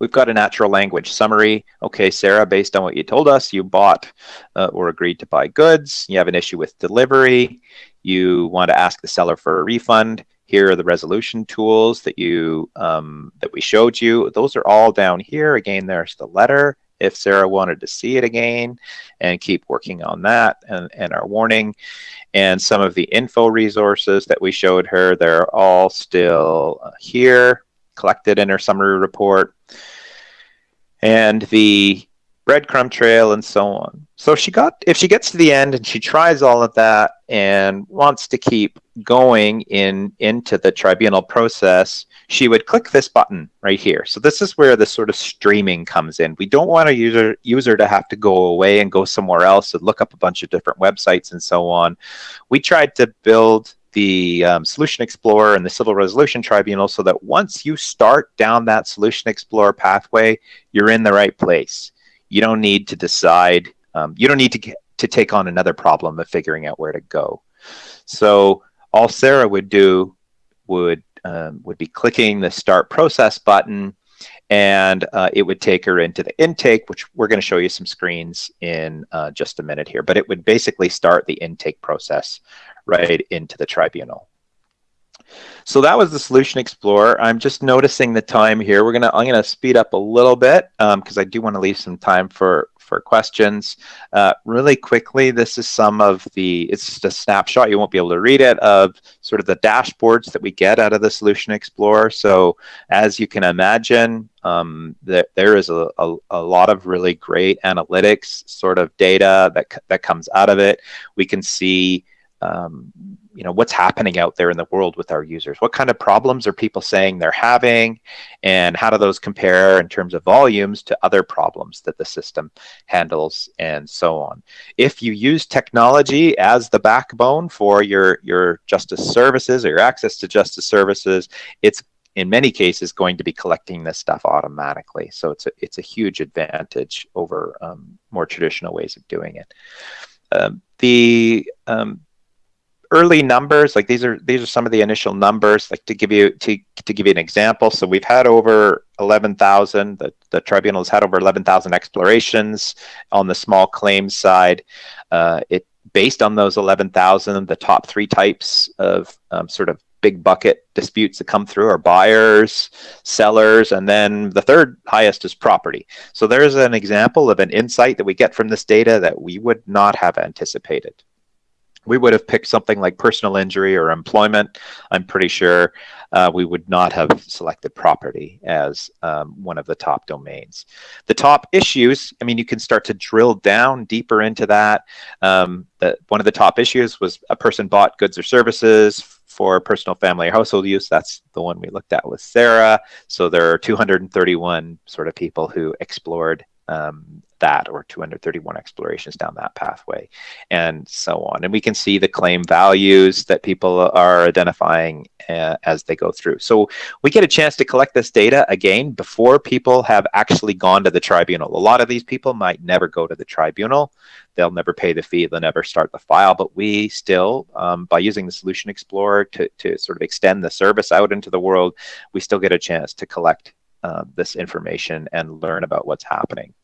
We've got a natural language summary. Okay, Sarah, based on what you told us, you bought uh, or agreed to buy goods. You have an issue with delivery. You want to ask the seller for a refund. Here are the resolution tools that you um, that we showed you. Those are all down here. Again, there's the letter if Sarah wanted to see it again and keep working on that and, and our warning. And some of the info resources that we showed her, they're all still uh, here, collected in her summary report. And the breadcrumb trail and so on. So she got if she gets to the end and she tries all of that and wants to keep going in into the tribunal process, she would click this button right here. So this is where the sort of streaming comes in. We don't want a user user to have to go away and go somewhere else and look up a bunch of different websites and so on. We tried to build the um, Solution Explorer and the Civil Resolution Tribunal so that once you start down that Solution Explorer pathway, you're in the right place you don't need to decide, um, you don't need to, to take on another problem of figuring out where to go. So all Sarah would do would um, would be clicking the start process button and uh, it would take her into the intake, which we're going to show you some screens in uh, just a minute here. But it would basically start the intake process right into the tribunal. So that was the Solution Explorer. I'm just noticing the time here. We're gonna I'm gonna speed up a little bit because um, I do want to leave some time for for questions. Uh, really quickly, this is some of the, it's just a snapshot, you won't be able to read it, of sort of the dashboards that we get out of the Solution Explorer. So as you can imagine, um, that there is a, a, a, lot of really great analytics sort of data that, that comes out of it. We can see um, you know what's happening out there in the world with our users? What kind of problems are people saying they're having? And how do those compare in terms of volumes to other problems that the system handles and so on? If you use technology as the backbone for your your justice services or your access to justice services it's in many cases going to be collecting this stuff automatically. So it's a it's a huge advantage over um, more traditional ways of doing it. Um, the um, early numbers, like these are these are some of the initial numbers. Like to give you to to give you an example, so we've had over eleven thousand. The the tribunal has had over eleven thousand explorations on the small claims side. Uh, it based on those eleven thousand, the top three types of um, sort of big bucket disputes that come through are buyers, sellers, and then the third highest is property. So there's an example of an insight that we get from this data that we would not have anticipated we would have picked something like personal injury or employment. I'm pretty sure uh, we would not have selected property as um, one of the top domains. The top issues, I mean, you can start to drill down deeper into that. Um, the, one of the top issues was a person bought goods or services for personal family or household use. That's the one we looked at with Sarah. So there are 231 sort of people who explored um, that or 231 explorations down that pathway and so on. And we can see the claim values that people are identifying uh, as they go through. So we get a chance to collect this data again before people have actually gone to the tribunal. A lot of these people might never go to the tribunal. They'll never pay the fee. They'll never start the file. But we still um, by using the solution explorer to, to sort of extend the service out into the world we still get a chance to collect uh, this information and learn about what's happening.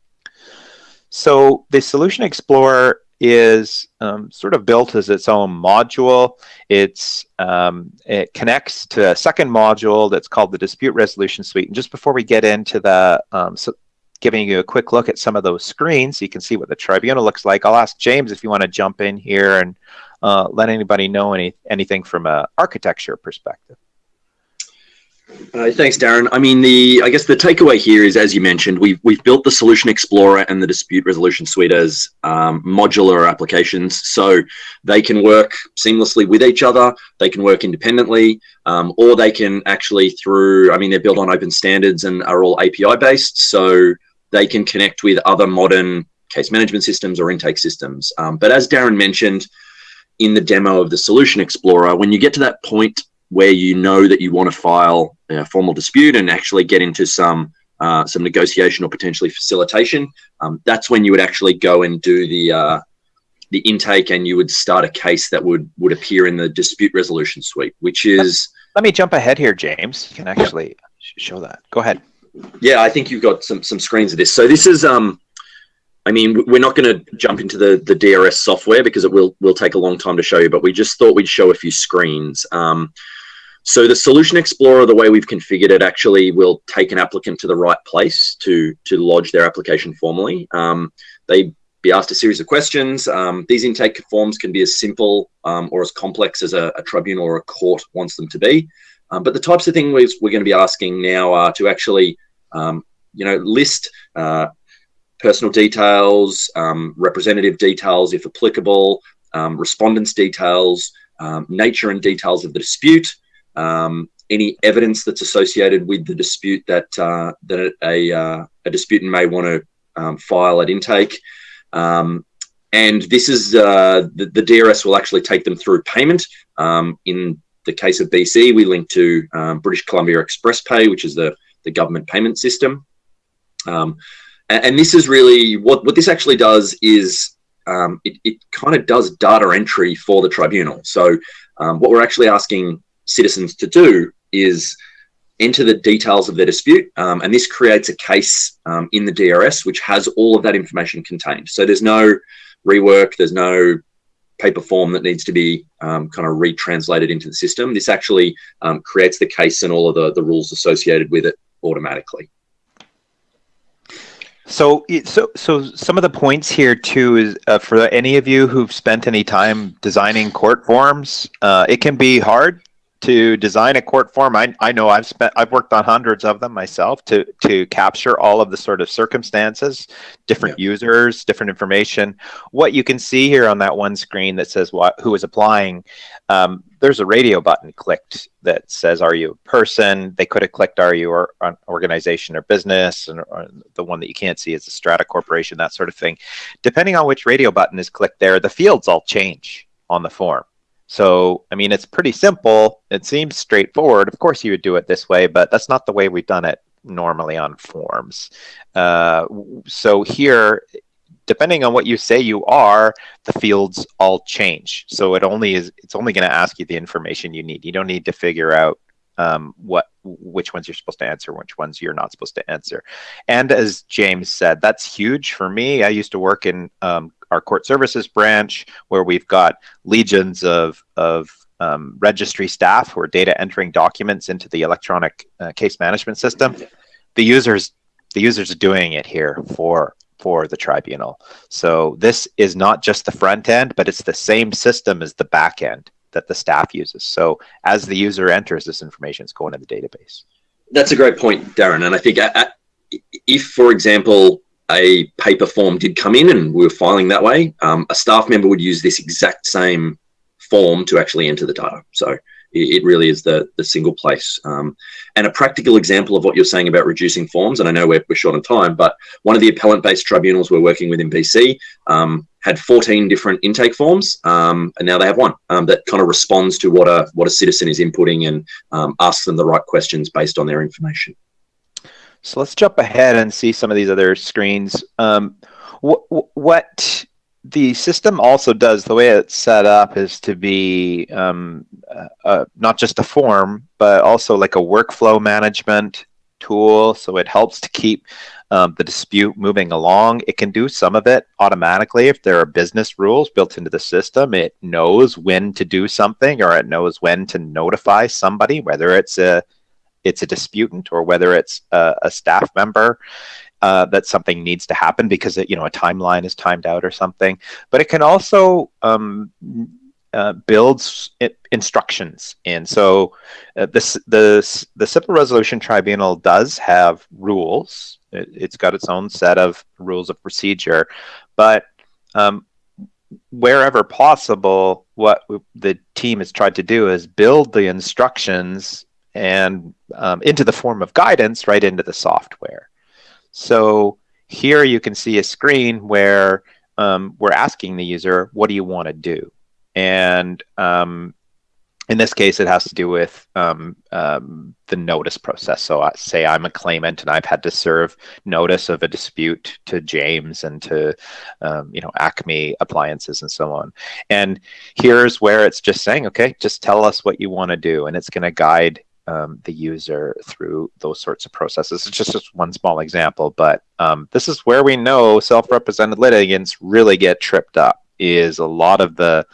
So the Solution Explorer is um, sort of built as its own module. It's um, it connects to a second module that's called the Dispute Resolution Suite. And just before we get into the um, so giving you a quick look at some of those screens, so you can see what the tribunal looks like. I'll ask James if you want to jump in here and uh, let anybody know any anything from a architecture perspective. Uh, thanks, Darren. I mean, the I guess the takeaway here is, as you mentioned, we've we've built the Solution Explorer and the Dispute Resolution Suite as um, modular applications, so they can work seamlessly with each other. They can work independently, um, or they can actually through. I mean, they're built on open standards and are all API based, so they can connect with other modern case management systems or intake systems. Um, but as Darren mentioned in the demo of the Solution Explorer, when you get to that point where you know that you want to file a formal dispute and actually get into some uh, some negotiation or potentially facilitation, um, that's when you would actually go and do the uh, the intake and you would start a case that would would appear in the dispute resolution suite, which is. Let me jump ahead here, James. You can actually show that. Go ahead. Yeah, I think you've got some some screens of this. So this is um, I mean, we're not going to jump into the the DRS software because it will will take a long time to show you. But we just thought we'd show a few screens. Um, so the Solution Explorer, the way we've configured it, actually will take an applicant to the right place to to lodge their application formally. Um, they be asked a series of questions. Um, these intake forms can be as simple um, or as complex as a, a, tribunal or a court wants them to be. Um, but the types of things we're going to be asking now are to actually, um, you know, list uh, personal details, um, representative details if applicable, respondents details, nature and details of the dispute, um, any evidence that's associated with the dispute that uh, that a, uh, a disputant may want to um, file at intake. Um, and this is uh, the, the, DRS will actually take them through payment. Um, in the case of BC, we link to um, British Columbia Express Pay, which is the, the government payment system. Um, and, and, this is really what, what this actually does is it, it kind of does data entry for the tribunal. So what we're actually asking citizens to do is enter the details of their dispute, um, and this creates a case um, in the DRS which has all of that information contained. So there's no rework, there's no paper form that needs to be um, kind of retranslated into the system. This actually um, creates the case and all of the, the rules associated with it automatically. So, so, so some of the points here too is uh, for any of you who've spent any time designing court forms, uh, it can be hard to design a court form. I, I know I've spent I've worked on hundreds of them myself to to capture all of the sort of circumstances, different yeah. users, different information. What you can see here on that one screen that says what who is applying, um, there's a radio button clicked that says "Are you a person?" They could have clicked "Are you or, an organization or business?" and or the one that you can't see is the Strata Corporation, that sort of thing. Depending on which radio button is clicked there, the fields all change on the form. So, I mean, it's pretty simple. It seems straightforward. Of course, you would do it this way, but that's not the way we've done it normally on forms. Uh, so here, depending on what you say you are, the fields all change. So it only is. It's only going to ask you the information you need. You don't need to figure out um, what which ones you're supposed to answer, which ones you're not supposed to answer. And as James said, that's huge for me. I used to work in um, our court services branch where we've got legions of, of um, registry staff who are data entering documents into the electronic uh, case management system. The users, the users are doing it here for for the tribunal. So this is not just the front end, but it's the same system as the back end that the staff uses. So as the user enters this information, it's going to the database. That's a great point, Darren. And I think uh, uh, if, for example, a paper form did come in and we were filing that way, um, a staff member would use this exact same form to actually enter the data. So it, really is the, the single place. Um, and a practical example of what you're saying about reducing forms, and I know we're, we're short on time, but one of the appellant-based tribunals we're working with in BC um, had 14 different intake forms, um, and now they have one um, that kind of responds to what a what a citizen is inputting and um, asks them the right questions based on their information. So let's jump ahead and see some of these other screens. Um, wh what the system also does, the way it's set up, is to be um, uh, uh, not just a form, but also like a workflow management tool. So it helps to keep um, the dispute moving along. It can do some of it automatically if there are business rules built into the system. It knows when to do something or it knows when to notify somebody, whether it's a it's a disputant or whether it's a, a staff member uh, that something needs to happen because it, you know a timeline is timed out or something. But it can also um, uh, builds instructions in. So uh, this the the Civil Resolution Tribunal does have rules. It, has got its own set of rules of procedure, but um, wherever possible, what the team has tried to do is build the instructions and um, into the form of guidance right into the software. So here you can see a screen where um, we're asking the user, what do you want to do? And um, in this case, it has to do with um, um, the notice process. So I say I'm a claimant and I've had to serve notice of a dispute to James and to, um, you know, Acme appliances and so on. And here's where it's just saying, okay, just tell us what you want to do. And it's going to guide um, the user through those sorts of processes. It's just, just one small example, but um, this is where we know self-represented litigants really get tripped up is a lot of the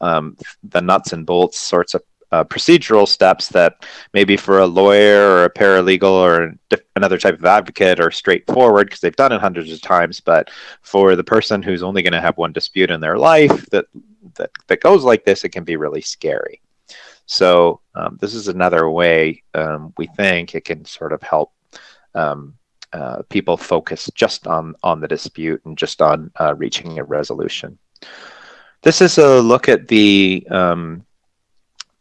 um, the nuts and bolts sorts of uh, procedural steps that maybe for a lawyer or a paralegal or another type of advocate are straightforward because they've done it hundreds of times. But for the person who's only going to have one dispute in their life that, that, that goes like this, it can be really scary. So um, this is another way um, we think it can sort of help um, uh, people focus just on, on the dispute and just on uh, reaching a resolution. This is a look at the um,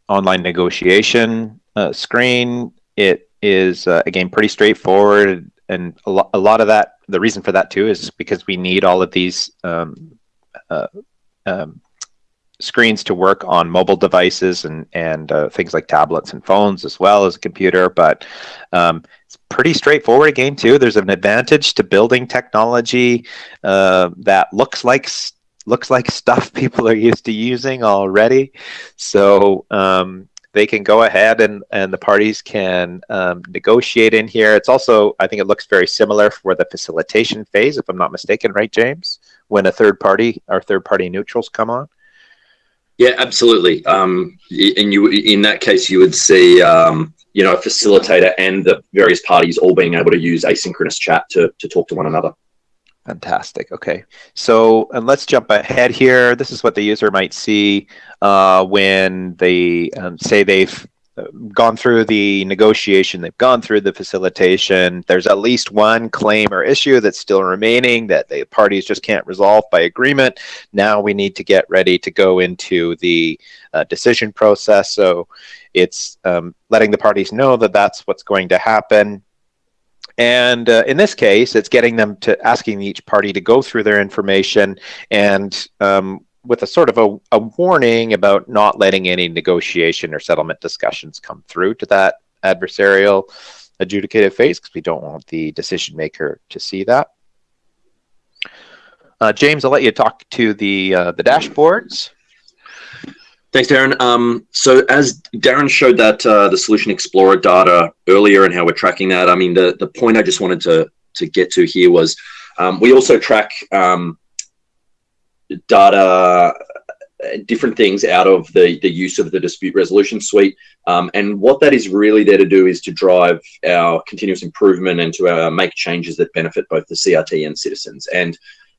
online negotiation uh, screen. It is, uh, again, pretty straightforward. And a, lo a lot of that, the reason for that too, is because we need all of these um, uh, um, screens to work on mobile devices and and uh, things like tablets and phones as well as a computer. But um, it's pretty straightforward game too. There's an advantage to building technology uh, that looks like looks like stuff [LAUGHS] people are used to using already. So um, they can go ahead and, and the parties can um, negotiate in here. It's also, I think it looks very similar for the facilitation phase, if I'm not mistaken, right, James? When a third party or third party neutrals come on. Yeah, absolutely. Um, and you, in that case, you would see, um, you know, a facilitator and the various parties all being able to use asynchronous chat to, to talk to one another. Fantastic. Okay. So, and let's jump ahead here. This is what the user might see uh, when they um, say they've gone through the negotiation, they've gone through the facilitation. There's at least one claim or issue that's still remaining that the parties just can't resolve by agreement. Now we need to get ready to go into the uh, decision process. So it's um, letting the parties know that that's what's going to happen and uh, in this case, it's getting them to asking each party to go through their information and um, with a sort of a, a, warning about not letting any negotiation or settlement discussions come through to that adversarial adjudicative phase because we don't want the decision maker to see that. Uh, James, I'll let you talk to the uh, the dashboards. Thanks, Darren. Um, so as Darren showed that uh, the Solution Explorer data earlier and how we're tracking that, I mean, the, the point I just wanted to, to get to here was um, we also track um, data, uh, different things out of the, the use of the dispute resolution suite. Um, and what that is really there to do is to drive our continuous improvement and to uh, make changes that benefit both the CRT and citizens. And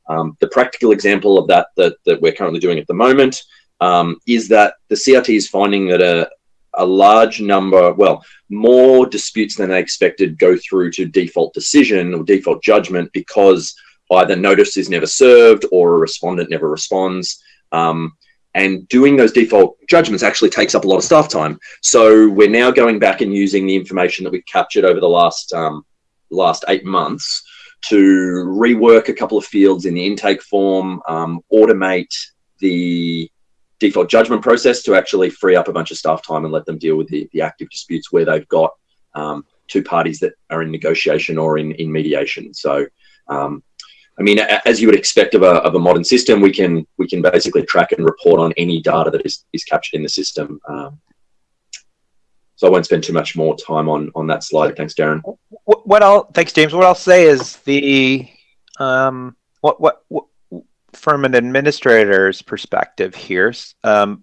um, the practical example of that, that that we're currently doing at the moment um, is that the CRT is finding that a, a large number, well, more disputes than they expected go through to default decision or default judgment because either notice is never served or a respondent never responds. Um, and doing those default judgments actually takes up a lot of staff time. So we're now going back and using the information that we've captured over the last um, last eight months to rework a couple of fields in the intake form, um, automate the default judgment process to actually free up a bunch of staff time and let them deal with the, the active disputes where they've got um, two parties that are in negotiation or in, in mediation. So, um, I mean, as you would expect of a, of a modern system, we can we can basically track and report on any data that is, is captured in the system. Um, so I won't spend too much more time on on that slide. Thanks, Darren. What, I'll thanks, James. What I'll say is the um, what what, what from an administrator's perspective here, um,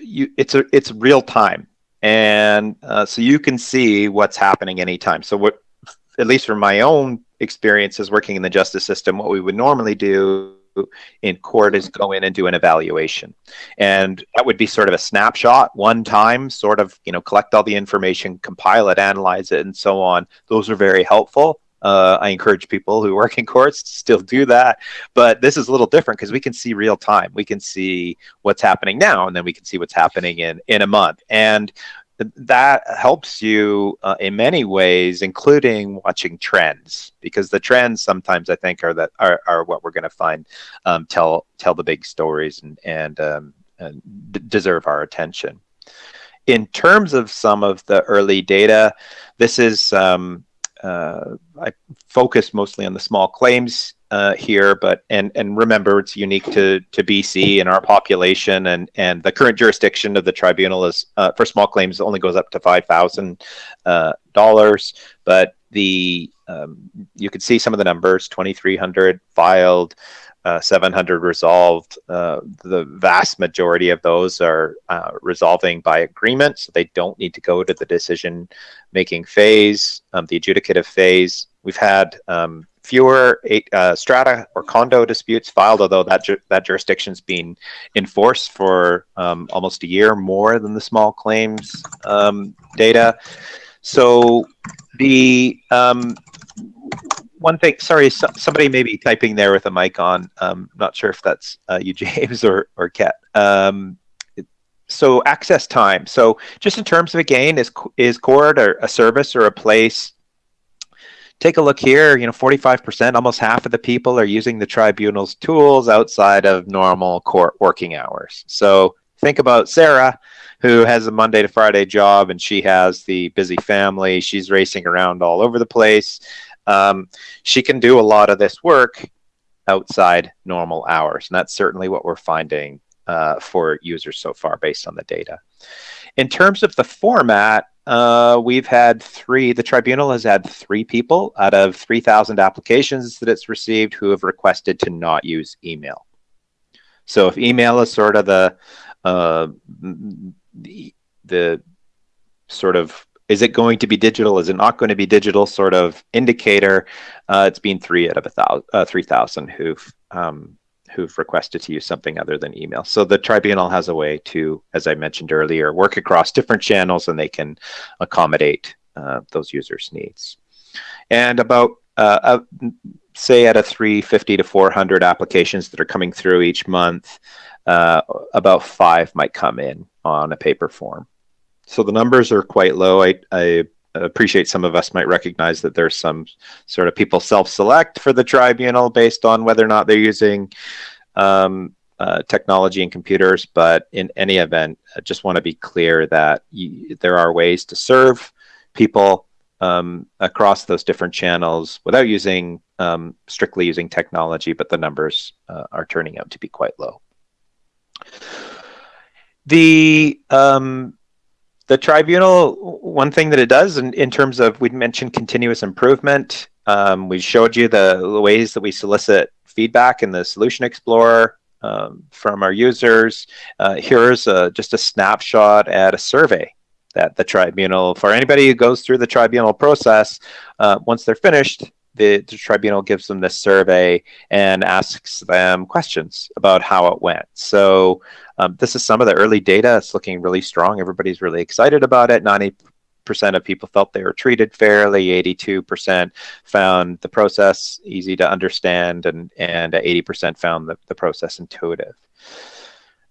you, it's a, it's real time, and uh, so you can see what's happening anytime. So what, at least from my own experiences working in the justice system, what we would normally do in court is go in and do an evaluation and that would be sort of a snapshot one time sort of you know collect all the information compile it analyze it and so on those are very helpful uh, I encourage people who work in courts to still do that. But this is a little different because we can see real time. We can see what's happening now, and then we can see what's happening in in a month. And that helps you uh, in many ways, including watching trends, because the trends sometimes I think are that are, are what we're going to find um, tell tell the big stories and and, um, and deserve our attention. In terms of some of the early data, this is um, uh, I focus mostly on the small claims uh, here, but and and remember it's unique to to BC and our population and and the current jurisdiction of the tribunal is uh, for small claims only goes up to five thousand uh, dollars, but the um, you can see some of the numbers: twenty three hundred filed, uh, 700 resolved. Uh, the vast majority of those are uh, resolving by agreement, so they don't need to go to the decision making phase, um, the adjudicative phase. We've had um, fewer eight, uh, strata or condo disputes filed, although that ju- that jurisdiction's been enforced for um, almost a year more than the small claims um, data. So the um, one thing, sorry, so, somebody may be typing there with a mic on. Um, not sure if that's uh, you, [LAUGHS] James, or or Kat. Um, so access time. So just in terms of again, is is court a service or a place? Take a look here. You know, 45%, almost half of the people are using the tribunal's tools outside of normal court working hours. So think about Sarah, who has a Monday to Friday job and she has the busy family. She's racing around all over the place um, she can do a lot of this work outside normal hours. And that's certainly what we're finding uh, for users so far based on the data. In terms of the format, uh, we've had three, the tribunal has had three people out of 3,000 applications that it's received who have requested to not use email. So if email is sort of the, uh, the, the sort of is it going to be digital? Is it not going to be digital? Sort of indicator. Uh, it's been three out of a thousand, uh, three thousand who've um, who've requested to use something other than email. So the tribunal has a way to, as I mentioned earlier, work across different channels, and they can accommodate uh, those users' needs. And about uh, say out of 350 to 400 applications that are coming through each month, uh, about five might come in on a paper form. So the numbers are quite low. I, I appreciate some of us might recognize that there's some sort of people self-select for the tribunal based on whether or not they're using um, uh, technology and computers. But in any event, I just want to be clear that you, there are ways to serve people um, across those different channels without using um, strictly using technology, but the numbers uh, are turning out to be quite low. The um, the tribunal, one thing that it does in, in terms of, we mentioned continuous improvement. Um, we showed you the, ways that we solicit feedback in the Solution Explorer um, from our users. Uh, here's a, just a snapshot at a survey that the tribunal, for anybody who goes through the tribunal process, uh, once they're finished, the, the, tribunal gives them this survey and asks them questions about how it went. So um, this is some of the early data. It's looking really strong. Everybody's really excited about it. 90% of people felt they were treated fairly. 82% found the process easy to understand, and, and 80% found the, the process intuitive.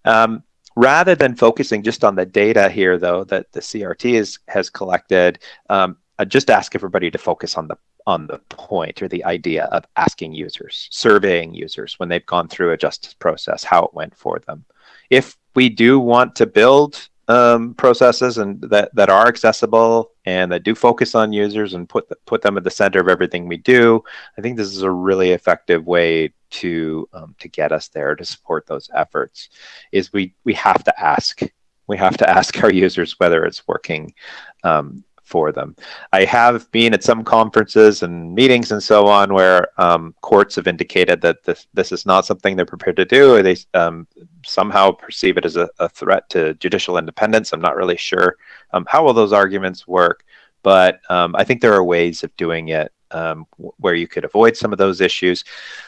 Um, rather than focusing just on the data here, though, that the CRT is, has collected, um, I just ask everybody to focus on the on the point or the idea of asking users, surveying users when they've gone through a justice process, how it went for them. If we do want to build um, processes and that, that are accessible and that do focus on users and put the, put them at the center of everything we do, I think this is a really effective way to um, to get us there to support those efforts. Is we we have to ask we have to ask our users whether it's working um, for them. I have been at some conferences and meetings and so on where um, courts have indicated that this, this is not something they're prepared to do, or they um, somehow perceive it as a, a, threat to judicial independence. I'm not really sure um, how will those arguments work, but um, I think there are ways of doing it um, where you could avoid some of those issues.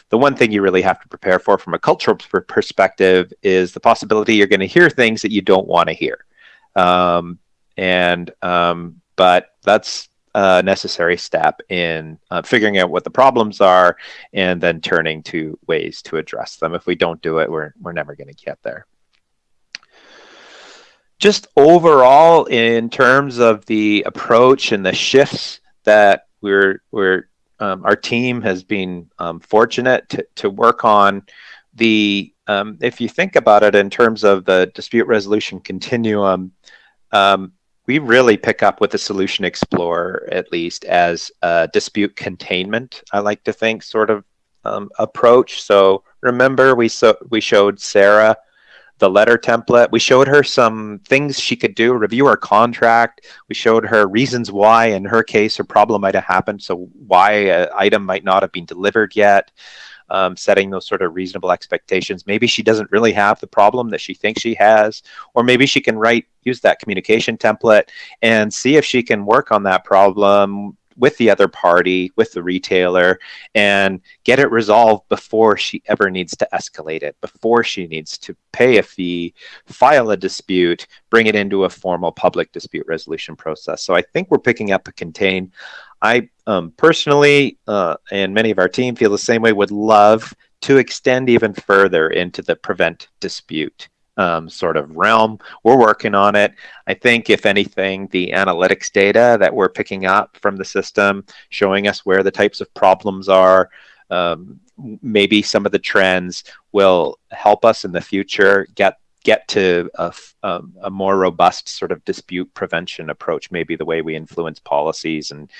The one thing you really have to prepare for from a cultural perspective is the possibility you're going to hear things that you don't want to hear. Um, and um, but that's a necessary step in uh, figuring out what the problems are and then turning to ways to address them. If we don't do it, we're, we're never going to get there. Just overall, in terms of the approach and the shifts that we're, we're um, our team has been um, fortunate to, to work on the um, if you think about it in terms of the dispute resolution continuum, um, we really pick up with the solution explorer at least as a dispute containment i like to think sort of um, approach. So remember we so we showed sarah the letter template. We showed her some things she could do review her contract. We showed her reasons why in her case her problem might have happened. So why an item might not have been delivered yet um, setting those sort of reasonable expectations. Maybe she doesn't really have the problem that she thinks she has, or maybe she can write, use that communication template and see if she can work on that problem with the other party, with the retailer, and get it resolved before she ever needs to escalate it, before she needs to pay a fee, file a dispute, bring it into a formal public dispute resolution process. So I think we're picking up a contain I um, personally uh, and many of our team feel the same way, would love to extend even further into the prevent dispute um, sort of realm. We're working on it. I think, if anything, the analytics data that we're picking up from the system, showing us where the types of problems are, um, maybe some of the trends will help us in the future get get to a, um, a, more robust sort of dispute prevention approach, maybe the way we influence policies and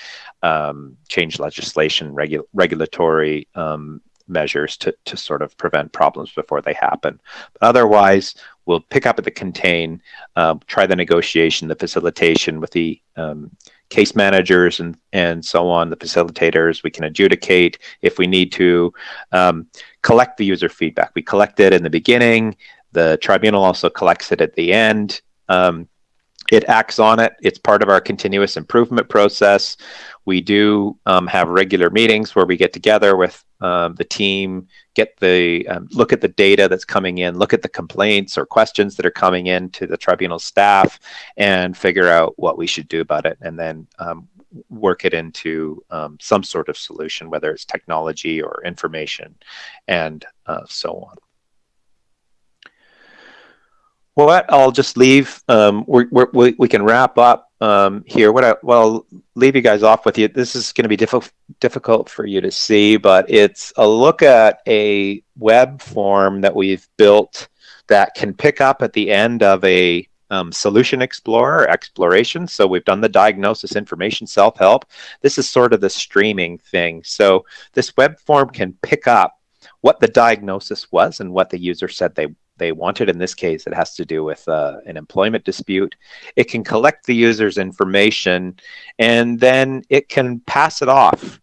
um, change legislation, regu- regulatory um, measures to, to sort of prevent problems before they happen. But otherwise, we'll pick up at the contain, uh, try the negotiation, the facilitation with the um, case managers and, and so on, the facilitators. We can adjudicate if we need to um, collect the user feedback. We collect it in the beginning. The tribunal also collects it at the end. Um, it acts on it. It's part of our continuous improvement process. We do um, have regular meetings where we get together with um, the team, get the um, look at the data that's coming in, look at the complaints or questions that are coming in to the tribunal staff, and figure out what we should do about it, and then um, work it into um, some sort of solution, whether it's technology or information, and uh, so on. Well, I'll just leave. Um, we're, we're, we can wrap up um, here. What I well I'll leave you guys off with you. This is going to be difficult difficult for you to see, but it's a look at a web form that we've built that can pick up at the end of a um, solution explorer exploration. So we've done the diagnosis information self help. This is sort of the streaming thing. So this web form can pick up what the diagnosis was and what the user said they they wanted. In this case, it has to do with uh, an employment dispute. It can collect the user's information and then it can pass it off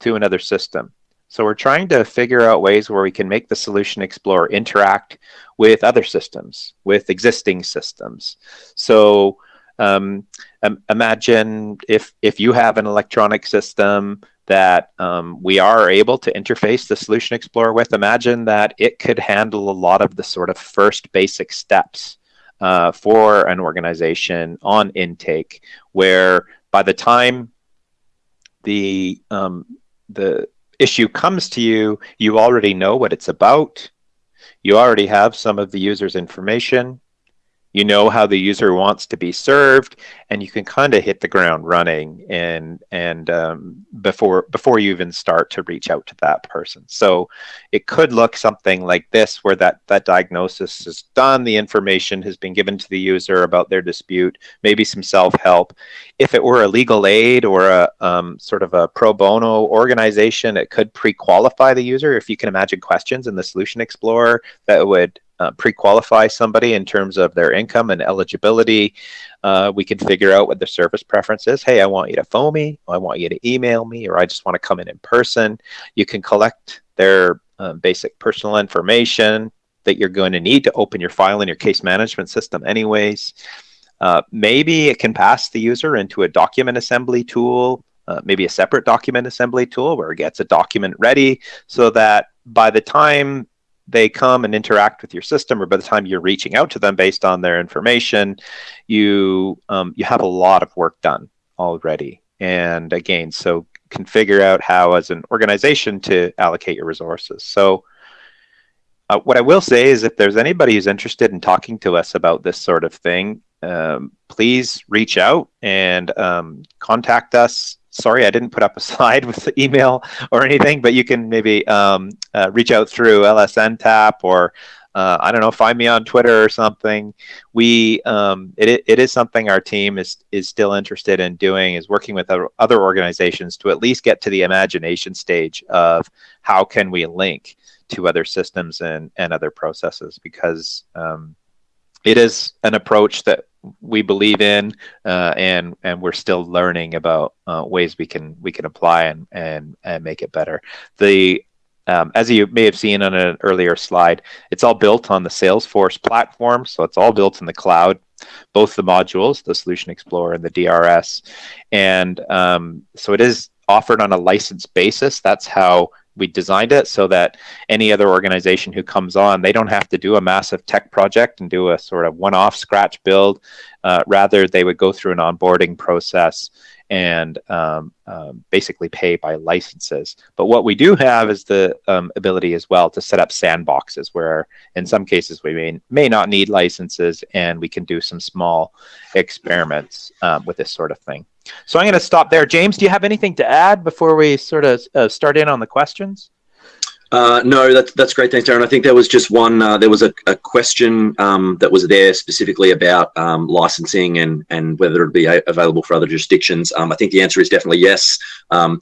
to another system. So we're trying to figure out ways where we can make the Solution Explorer interact with other systems, with existing systems. So um, imagine if if you have an electronic system that um, we are able to interface the Solution Explorer with, imagine that it could handle a lot of the sort of first basic steps uh, for an organization on intake, where by the time the um, the issue comes to you, you already know what it's about. You already have some of the user's information you know how the user wants to be served and you can kind of hit the ground running and and um, before before you even start to reach out to that person. So it could look something like this where that that diagnosis is done the information has been given to the user about their dispute maybe some self-help. If it were a legal aid or a um, sort of a pro bono organization it could pre-qualify the user. If you can imagine questions in the solution explorer that would uh, pre-qualify somebody in terms of their income and eligibility. Uh, we can figure out what the service preference is. Hey, I want you to phone me, I want you to email me, or I just want to come in in person. You can collect their uh, basic personal information that you're going to need to open your file in your case management system anyways. Uh, maybe it can pass the user into a document assembly tool, uh, maybe a separate document assembly tool where it gets a document ready so that by the time they come and interact with your system, or by the time you're reaching out to them based on their information, you um, you have a lot of work done already. And again, so can figure out how, as an organization, to allocate your resources. So. Uh, what I will say is, if there's anybody who's interested in talking to us about this sort of thing, um, please reach out and um, contact us sorry, I didn't put up a [LAUGHS] slide with the email or anything, but you can maybe um, uh, reach out through LSN Tap or uh, I don't know, find me on Twitter or something. We um, it, it is something our team is is still interested in doing is working with other organizations to at least get to the imagination stage of how can we link to other systems and and other processes because um, it is an approach that we believe in, uh, and and we're still learning about uh, ways we can we can apply and and and make it better. The um, as you may have seen on an earlier slide, it's all built on the Salesforce platform, so it's all built in the cloud, both the modules, the Solution Explorer and the DRS, and um, so it is offered on a license basis. That's how we designed it so that any other organization who comes on, they don't have to do a massive tech project and do a sort of one-off scratch build. Uh, rather, they would go through an onboarding process and um, um, basically pay by licenses. But what we do have is the um, ability as well to set up sandboxes where in some cases we may, may not need licenses and we can do some small experiments um, with this sort of thing. So I'm going to stop there. James, do you have anything to add before we sort of uh, start in on the questions? Uh, no, that's that's great. Thanks, Darren. I think there was just one. Uh, there was a, a question um, that was there specifically about um, licensing and and whether it would be available for other jurisdictions. Um, I think the answer is definitely yes. Um,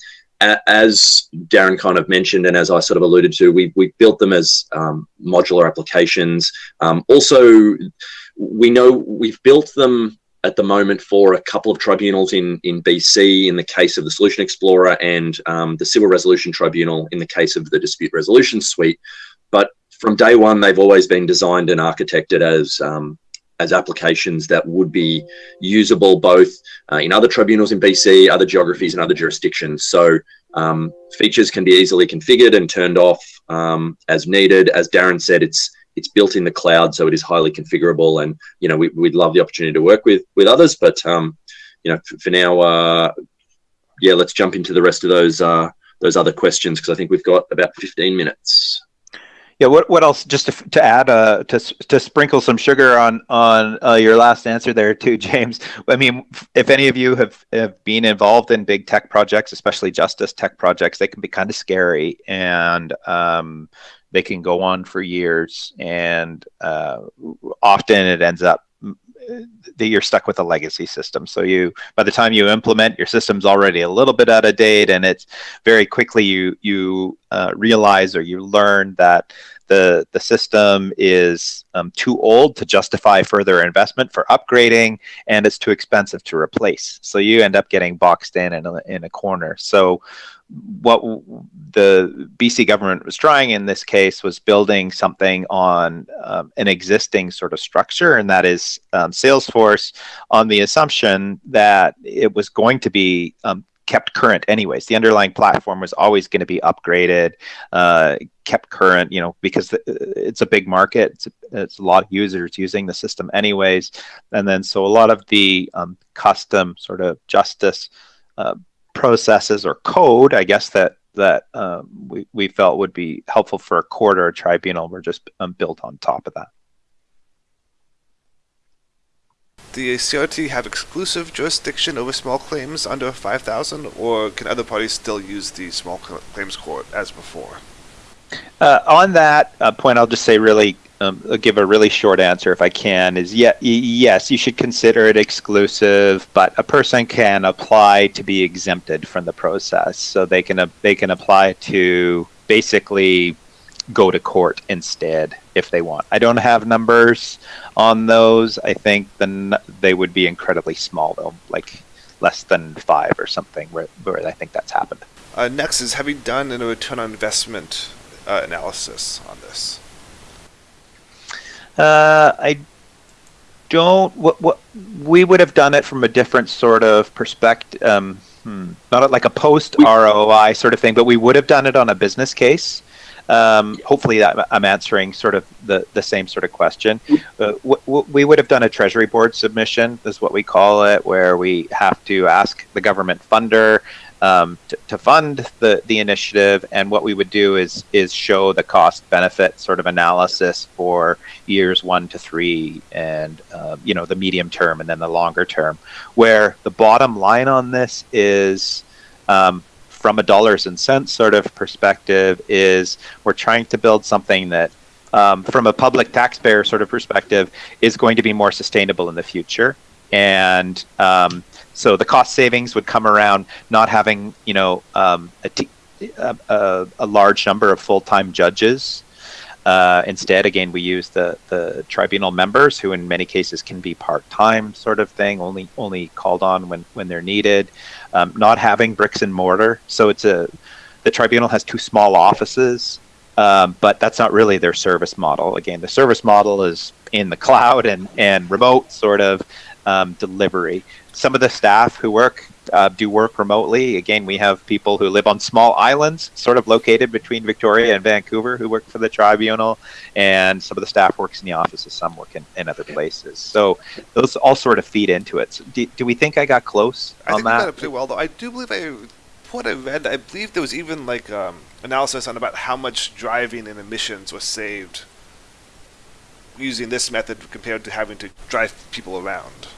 as Darren kind of mentioned, and as I sort of alluded to, we we built them as um, modular applications. Um, also, we know we've built them at the moment for a couple of tribunals in, in BC in the case of the Solution Explorer and um, the Civil Resolution Tribunal in the case of the Dispute Resolution Suite. But from day one, they've always been designed and architected as um, as applications that would be usable both uh, in other tribunals in BC, other geographies, and other jurisdictions. So um, features can be easily configured and turned off um, as needed. As Darren said, it's it's built in the cloud, so it is highly configurable. And you know, we, would love the opportunity to work with with others, but um, you know, for, for now, uh, yeah, let's jump into the rest of those uh, those other questions because I think we've got about 15 minutes. Yeah. What What else? Just to, to add, uh, to to sprinkle some sugar on on uh, your last answer there too, [LAUGHS] James. I mean, if any of you have, have been involved in big tech projects, especially justice tech projects, they can be kind of scary, and um, they can go on for years, and uh, often it ends up that you're stuck with a legacy system. So you, by the time you implement, your system's already a little bit out of date, and it's very quickly you you uh, realize or you learn that the the system is um, too old to justify further investment for upgrading, and it's too expensive to replace. So you end up getting boxed in in a, in a corner. So what the BC government was trying in this case was building something on um, an existing sort of structure, and that is um, Salesforce, on the assumption that it was going to be um, kept current anyways. The underlying platform was always going to be upgraded, uh, kept current, you know, because it's a big market. It's a, it's a, lot of users using the system anyways. And then so a lot of the um, custom sort of justice uh, processes or code, I guess that that um, we, we felt would be helpful for a court or a tribunal were just um, built on top of that. The CRT have exclusive jurisdiction over small claims under 5,000, or can other parties still use the small claims court as before? Uh, on that uh, point, I'll just say really um, give a really short answer if I can. Is yeah, yes, you should consider it exclusive, but a person can apply to be exempted from the process. So they can uh, they can apply to basically go to court instead if they want. I don't have numbers on those. I think then they would be incredibly small though, like less than five or something. Where, where I think that's happened. Uh, next is have you done a return on investment uh, analysis on this? Uh, I don't. What, what we would have done it from a different sort of perspective. Um, hmm, not like a post ROI sort of thing, but we would have done it on a business case. Um, hopefully, that I'm answering sort of the, the same sort of question. Uh, we would have done a Treasury Board submission, is what we call it, where we have to ask the government funder um, to, to, fund the, the initiative. And what we would do is is show the cost benefit sort of analysis for years one to three, and uh, you know the medium term and then the longer term. Where the bottom line on this is. Um, from a dollars and cents sort of perspective, is we're trying to build something that um, from a public taxpayer sort of perspective, is going to be more sustainable in the future. And um, so the cost savings would come around not having, you know, um, a, large number of full-time judges. Uh, instead, again, we use the, the tribunal members, who in many cases can be part-time sort of thing, only only called on when when they're needed. Um, not having bricks and mortar, so it's a the tribunal has two small offices, um, but that's not really their service model. Again, the service model is in the cloud and and remote sort of um, delivery some of the staff who work uh, do work remotely. Again, we have people who live on small islands, sort of located between Victoria and Vancouver, who work for the tribunal, and some of the staff works in the offices. Some work in, in other places. So those all sort of feed into it. So do, do we think I got close I on think that? I got it pretty well, though. I do believe I what I read. I believe there was even like um, analysis on about how much driving and emissions was saved using this method compared to having to drive people around.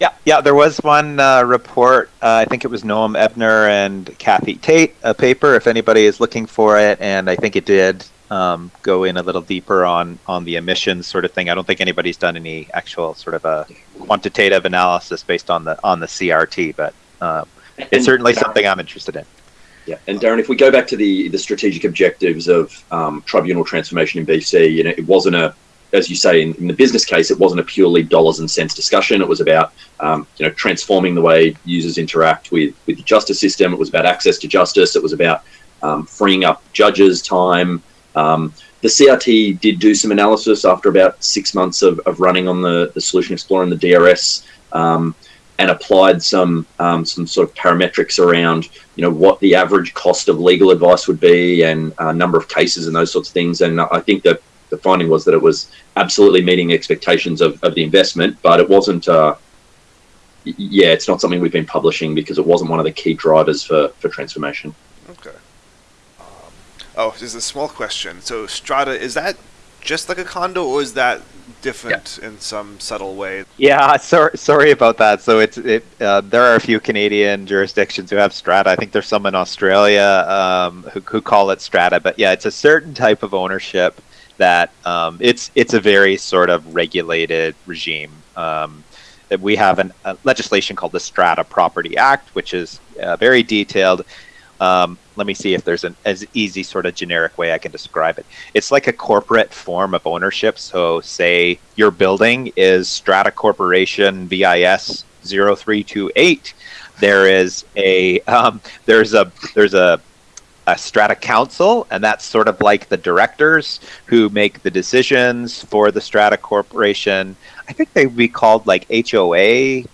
Yeah, yeah. There was one uh, report. Uh, I think it was Noam Ebner and Kathy Tate, a paper. If anybody is looking for it, and I think it did um, go in a little deeper on on the emissions sort of thing. I don't think anybody's done any actual sort of a quantitative analysis based on the on the CRT, but um, it's certainly something I'm interested in. Yeah, and Darren, if we go back to the the strategic objectives of um, tribunal transformation in BC, you know, it wasn't a, as you say, in, in, the business case, it wasn't a purely dollars and cents discussion. It was about, um, you know, transforming the way users interact with with the justice system. It was about access to justice. It was about um, freeing up judges' time. Um, the CRT did do some analysis after about six months of, of running on the, the Solution Explorer and the DRS. Um, and applied some um, some sort of parametrics around you know what the average cost of legal advice would be and a number of cases and those sorts of things. And I think that the finding was that it was absolutely meeting expectations of, of the investment, but it wasn't. Uh, yeah, it's not something we've been publishing because it wasn't one of the key drivers for for transformation. Okay. Um, oh, there's a small question. So Strata is that just like a condo, or is that different yeah. in some subtle way? Yeah, sorry, sorry about that. So it's it. Uh, there are a few Canadian jurisdictions who have strata. I think there's some in Australia um, who who call it strata. But yeah, it's a certain type of ownership that um, it's it's a very sort of regulated regime. Um, we have an, a legislation called the Strata Property Act, which is uh, very detailed. Um, let me see if there's an as easy sort of generic way I can describe it. It's like a corporate form of ownership. So say your building is Strata Corporation VIS 0328. There is a [LAUGHS] um, there's a there's a a strata council, and that's sort of like the directors who make the decisions for the strata corporation. I think they'd be called like HOA.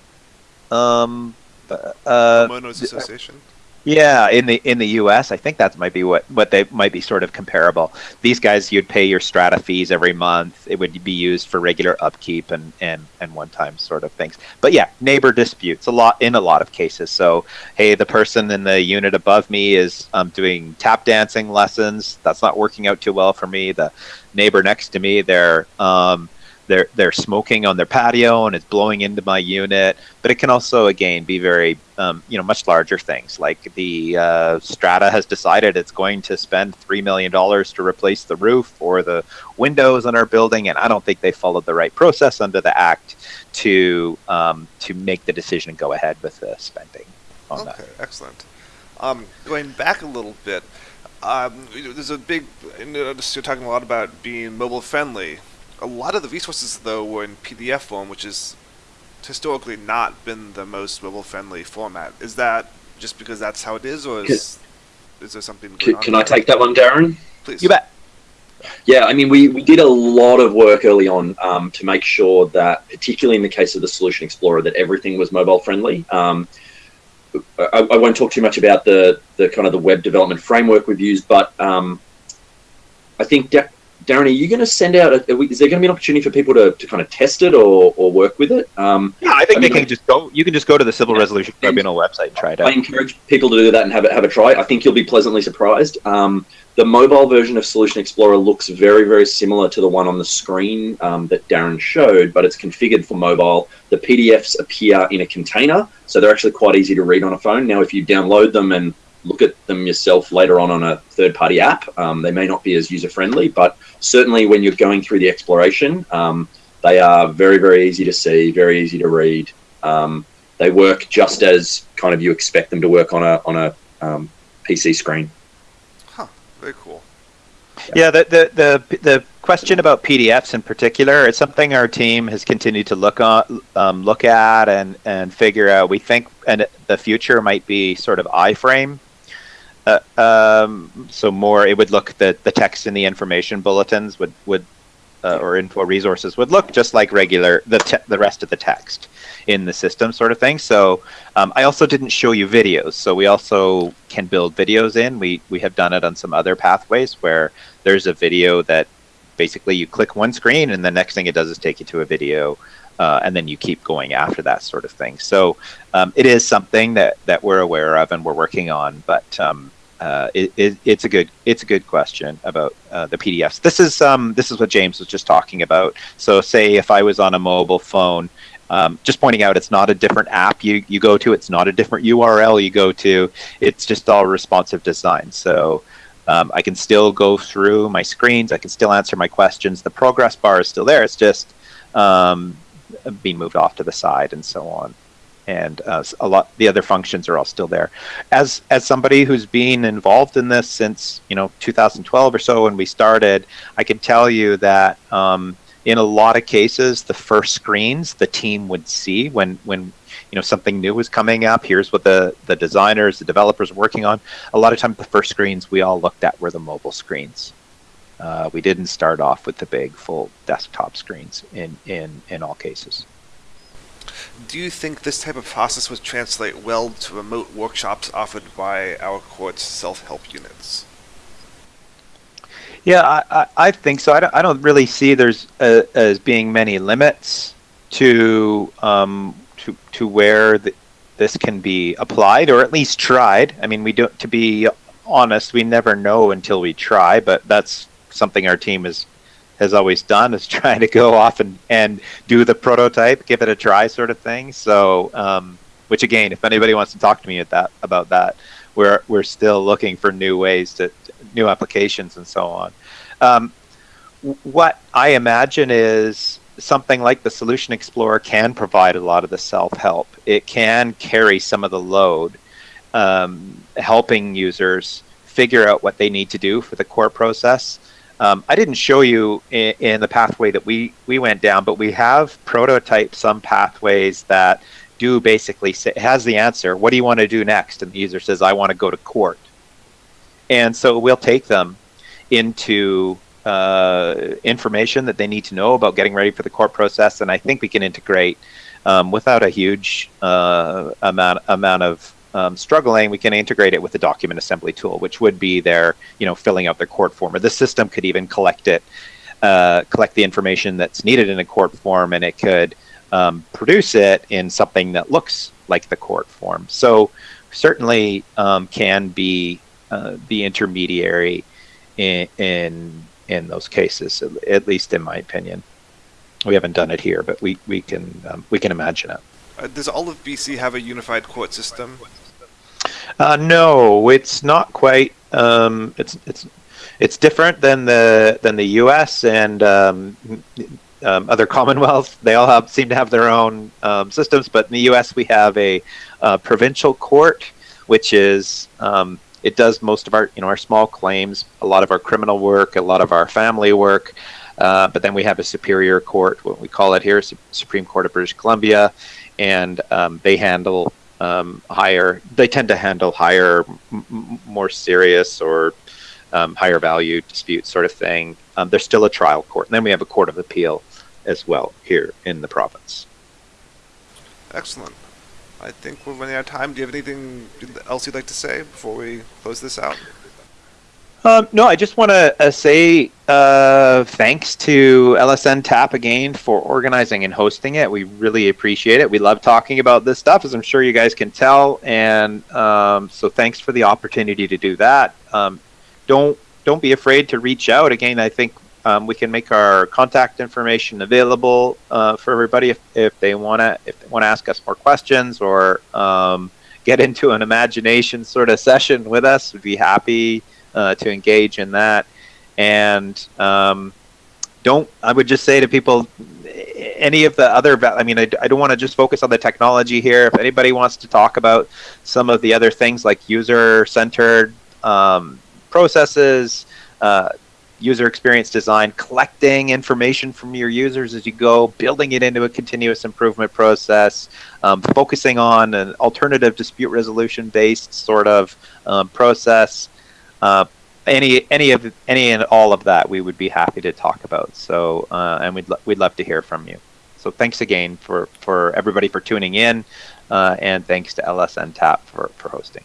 Um, uh, Homeowners Association. Yeah, in the in the U.S., I think that might be what what they might be sort of comparable. These guys, you'd pay your strata fees every month. It would be used for regular upkeep and and and one time sort of things. But yeah, neighbor disputes a lot in a lot of cases. So hey, the person in the unit above me is um, doing tap dancing lessons. That's not working out too well for me. The neighbor next to me, they're um, they're they're smoking on their patio and it's blowing into my unit. But it can also again be very um, you know much larger things like the uh, Strata has decided it's going to spend three million dollars to replace the roof or the windows on our building, and I don't think they followed the right process under the act to um, to make the decision and go ahead with the spending. okay, that. excellent. Um, going back a little bit. Um, there's a big. You're talking a lot about being mobile friendly a lot of the resources though were in PDF form, which is historically not been the most mobile friendly format. Is that just because that's how it is, or is, is there something? Can, can I take that one, Darren? Please. You bet. Yeah, I mean, we, we did a lot of work early on um, to make sure that, particularly in the case of the Solution Explorer, that everything was mobile friendly. Um, I, I, won't talk too much about the, the kind of the web development framework we've used, but um, I think Darren, are you going to send out? A, is there going to be an opportunity for people to, to kind of test it or, or work with it? Um, yeah, I think I mean, they can just go. You can just go to the Civil yeah, Resolution Tribunal website and try it out. I encourage people to do that and have it have a try. I think you'll be pleasantly surprised. Um, the mobile version of Solution Explorer looks very very similar to the one on the screen um, that Darren showed, but it's configured for mobile. The PDFs appear in a container, so they're actually quite easy to read on a phone. Now, if you download them and look at them yourself later on on a third party app. Um, they may not be as user friendly, but certainly when you're going through the exploration, um, they are very, very easy to see, very easy to read. Um, they work just as kind of you expect them to work on a on a um, PC screen. Huh. Very cool. Yeah, the, the the the question about PDFs in particular is something our team has continued to look on, um, look at, and and figure out. We think, and the future might be sort of iframe uh, um, so more, it would look the the text in the information bulletins would would uh, or info resources would look just like regular the the rest of the text in the system, sort of thing. So um, I also didn't show you videos, so we also can build videos in. We we have done it on some other pathways where there's a video that basically you click one screen and the next thing it does is take you to a video uh, and then you keep going after that sort of thing. So um, it is something that, that we're aware of and we're working on, but um, uh, it, it, it's a good it's a good question about uh, the PDFs. This is um, this is what James was just talking about. So say if I was on a mobile phone, um, just pointing out it's not a different app you, you go to, it's not a different URL you go to, it's just all responsive design. So um, I can still go through my screens, I can still answer my questions. The progress bar is still there. It's just um, being moved off to the side and so on. and uh, a lot the other functions are all still there. As as somebody who's been involved in this since you know 2012 or so when we started, I can tell you that um, in a lot of cases, the first screens the team would see when when you know something new was coming up. Here's what the the designers, the developers are working on. A lot of times, the first screens we all looked at were the mobile screens. Uh, we didn't start off with the big full desktop screens in in in all cases. Do you think this type of process would translate well to remote workshops offered by our court's self-help units? Yeah, I, I, I think so. I don't, I don't really see there's uh as being many limits to um, to to where the, this can be applied or at least tried. I mean, we don't. to be honest, we never know until we try, but that's something our team is has always done is [LAUGHS] trying to go off and, and do the prototype, give it a try sort of thing. So, um, which again, if anybody wants to talk to me at that about that, we're we're still looking for new ways to new applications and so on. Um, what I imagine is something like the Solution Explorer can provide a lot of the self help. It can carry some of the load, um, helping users figure out what they need to do for the core process. Um, I didn't show you in, in, the pathway that we, we went down, but we have prototyped some pathways that do basically say, has the answer. What do you want to do next? And the user says, I want to go to court. And so we'll take them into uh, information that they need to know about getting ready for the court process. And I think we can integrate um, without a huge uh, amount amount of um, struggling, we can integrate it with the document assembly tool, which would be their, you know, filling out their court form. Or the system could even collect it, uh, collect the information that's needed in a court form, and it could um, produce it in something that looks like the court form. So certainly um, can be uh, the intermediary in, in in those cases, at least in my opinion. We haven't done it here, but we we can um, we can imagine it. Uh, does all of BC have a unified court system? Uh, no, it's not quite. Um, it's it's it's different than the than the U.S. and um, um, other [LAUGHS] Commonwealths. They all have seem to have their own um, systems, but in the U.S. we have a, a provincial court, which is um, it does most of our you know our small claims, a lot of our criminal work, a lot of our family work. Uh, but then we have a superior court, what we call it here, Supreme Court of British Columbia, and um, they handle um, higher. They tend to handle higher, more serious or um, higher value disputes, sort of thing. Um, there's still a trial court, and then we have a court of appeal as well here in the province. Excellent. I think we're running out of time. Do you have anything else you'd like to say before we close this out? Um, no, I just want to uh, say uh, thanks to LSN Tap again for organizing and hosting it. We really appreciate it. We love talking about this stuff, as I'm sure you guys can tell. And um, so, thanks for the opportunity to do that. Um, don't don't be afraid to reach out. Again, I think um, we can make our contact information available uh, for everybody if, if they want to if they want to ask us more questions or um, get into an imagination sort of session with us. We'd be happy uh, to engage in that. And um, don't, I would just say to people, any of the other, I mean, I, I don't want to just focus on the technology here. If anybody wants to talk about some of the other things like user centered um, processes, uh, user experience design, collecting information from your users as you go, building it into a continuous improvement process, um, focusing on an alternative dispute resolution based sort of um, process uh, any any of any and all of that we would be happy to talk about. So uh, and we'd we'd love to hear from you. So thanks again for for everybody for tuning in, uh, and thanks to LSN Tap for for hosting.